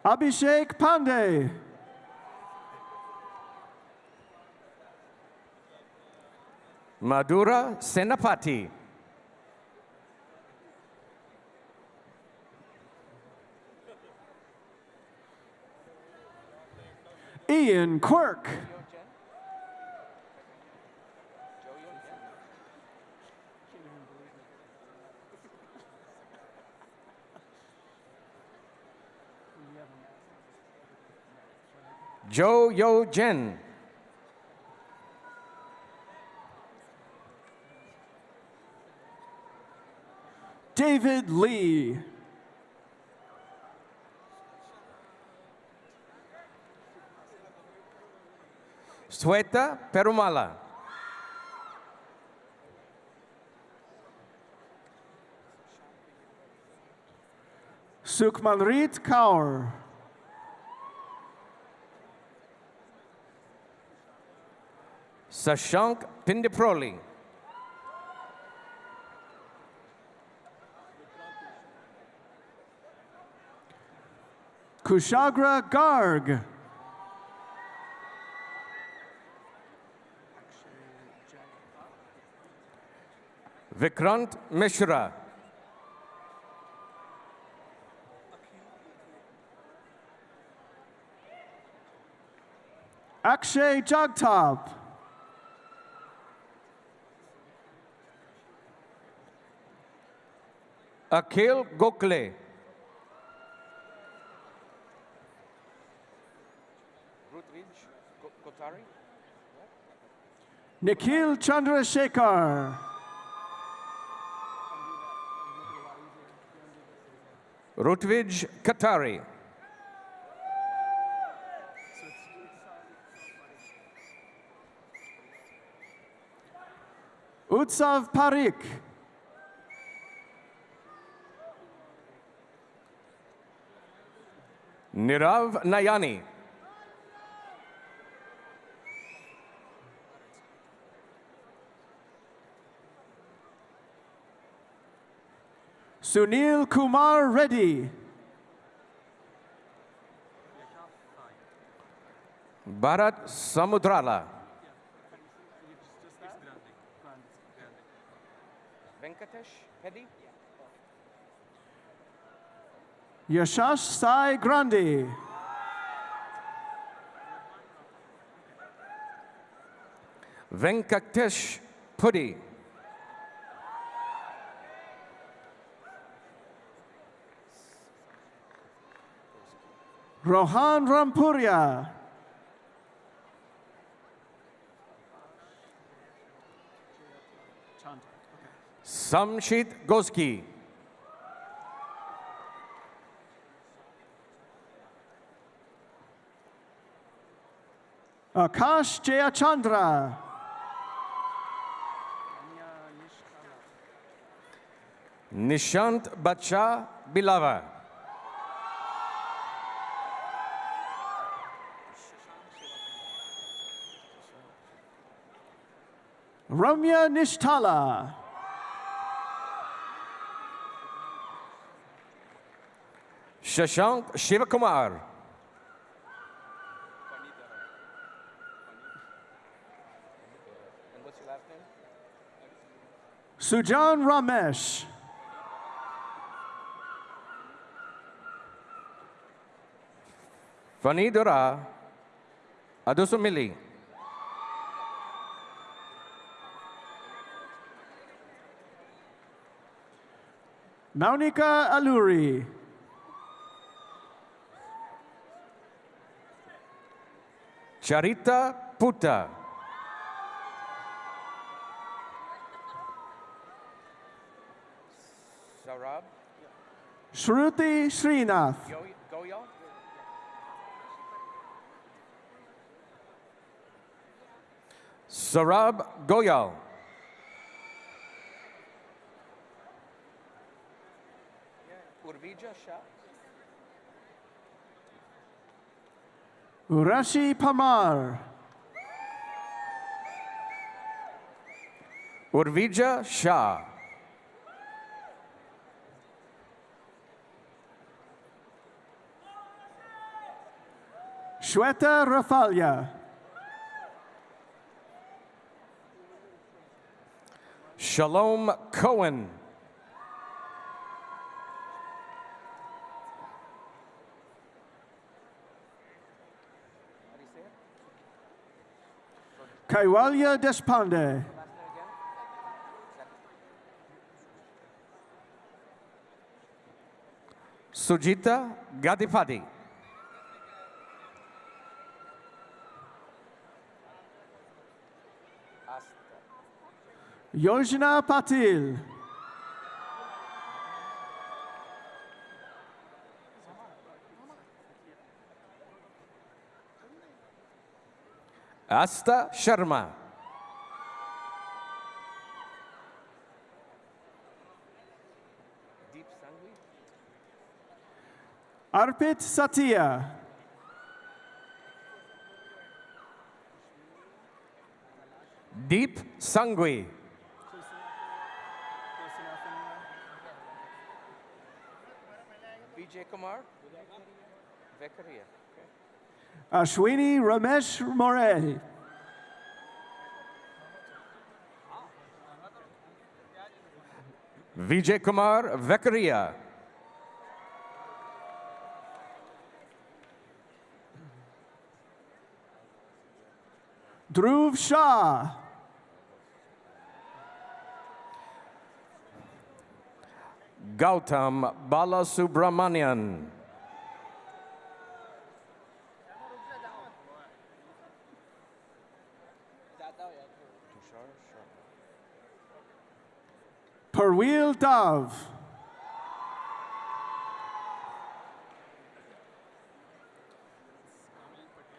Abhishek Pandey. Madura Senapati. Ian Quirk. Jo Yo Jen. David Lee. Sweta Perumala. Sukmanrit Kaur. Sashank Pindiproli. Kushagra Garg. Vikrant Mishra. Akshay Jagtap. Akhil Gokle. Nikhil Chandrasekhar. Rutvij Katari. Utsav Parik. Nirav Nayani. Sunil Kumar Reddy. Bharat Samudrala. Venkatesh Peddy. Yashash Sai Grande. Venkatesh Pudi. Rohan Rampuria. Samshit Goski. Uh, Akash Jayachandra. Nishant Bacha Bilava. Ramya Nishtala. Shashank Shivakumar. Sujan Ramesh. Vanidara, Adusumilli, Adusumili. Maunika Aluri. Charita Puta. Shruti Srinath. Goyal. Sarab Goyal. Urvija Shah. Urashi Pamar. Urvija Shah. Shweta Rafalia. Shalom Cohen. Kaiwalya Deshpande. Sujita Gadipati. Yojana Patil. Asta Sharma. Arpit Satya. Deep Sangui. Vijay Kumar. Vekaria. Ashwini uh, Ramesh More. Vijay Kumar Vekaria. Dhruv Shah. Gautam Balasubramanian. Parweel Dav.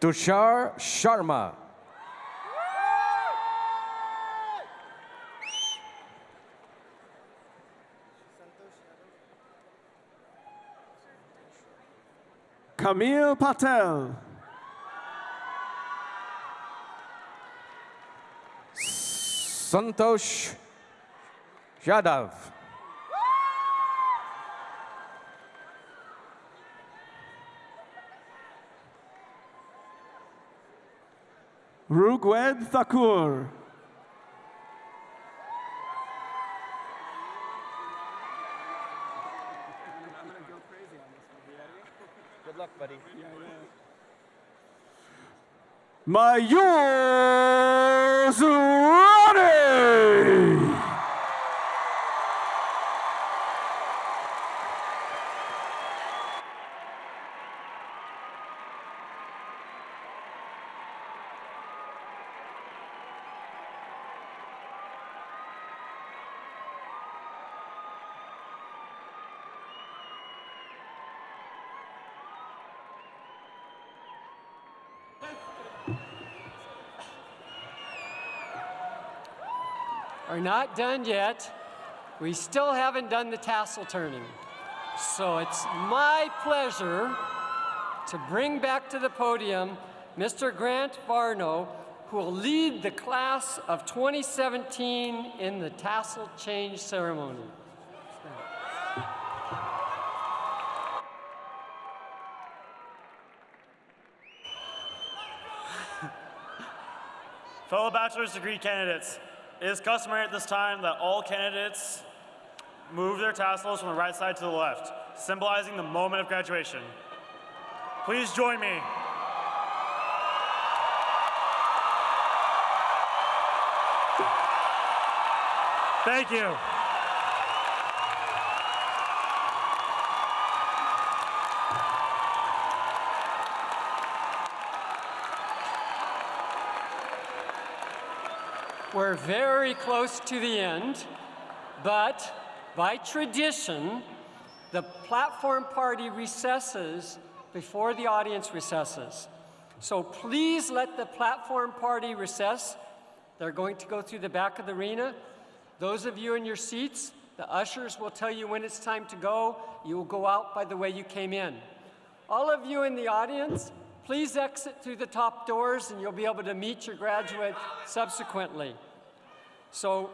Tushar Sharma. Camille Patel. Santosh Yadav. Rugwed Thakur. Mayur Zurani. Are not done yet. We still haven't done the tassel turning. So it's my pleasure to bring back to the podium Mr. Grant Varno, who will lead the class of 2017 in the tassel change ceremony. Fellow bachelor's degree candidates, it is customary at this time that all candidates move their tassels from the right side to the left, symbolizing the moment of graduation. Please join me. Thank you. We're very close to the end, but by tradition, the platform party recesses before the audience recesses. So please let the platform party recess. They're going to go through the back of the arena. Those of you in your seats, the ushers will tell you when it's time to go. You will go out by the way you came in. All of you in the audience, please exit through the top doors and you'll be able to meet your graduate subsequently. So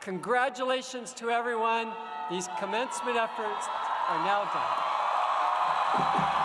congratulations to everyone. These commencement efforts are now done.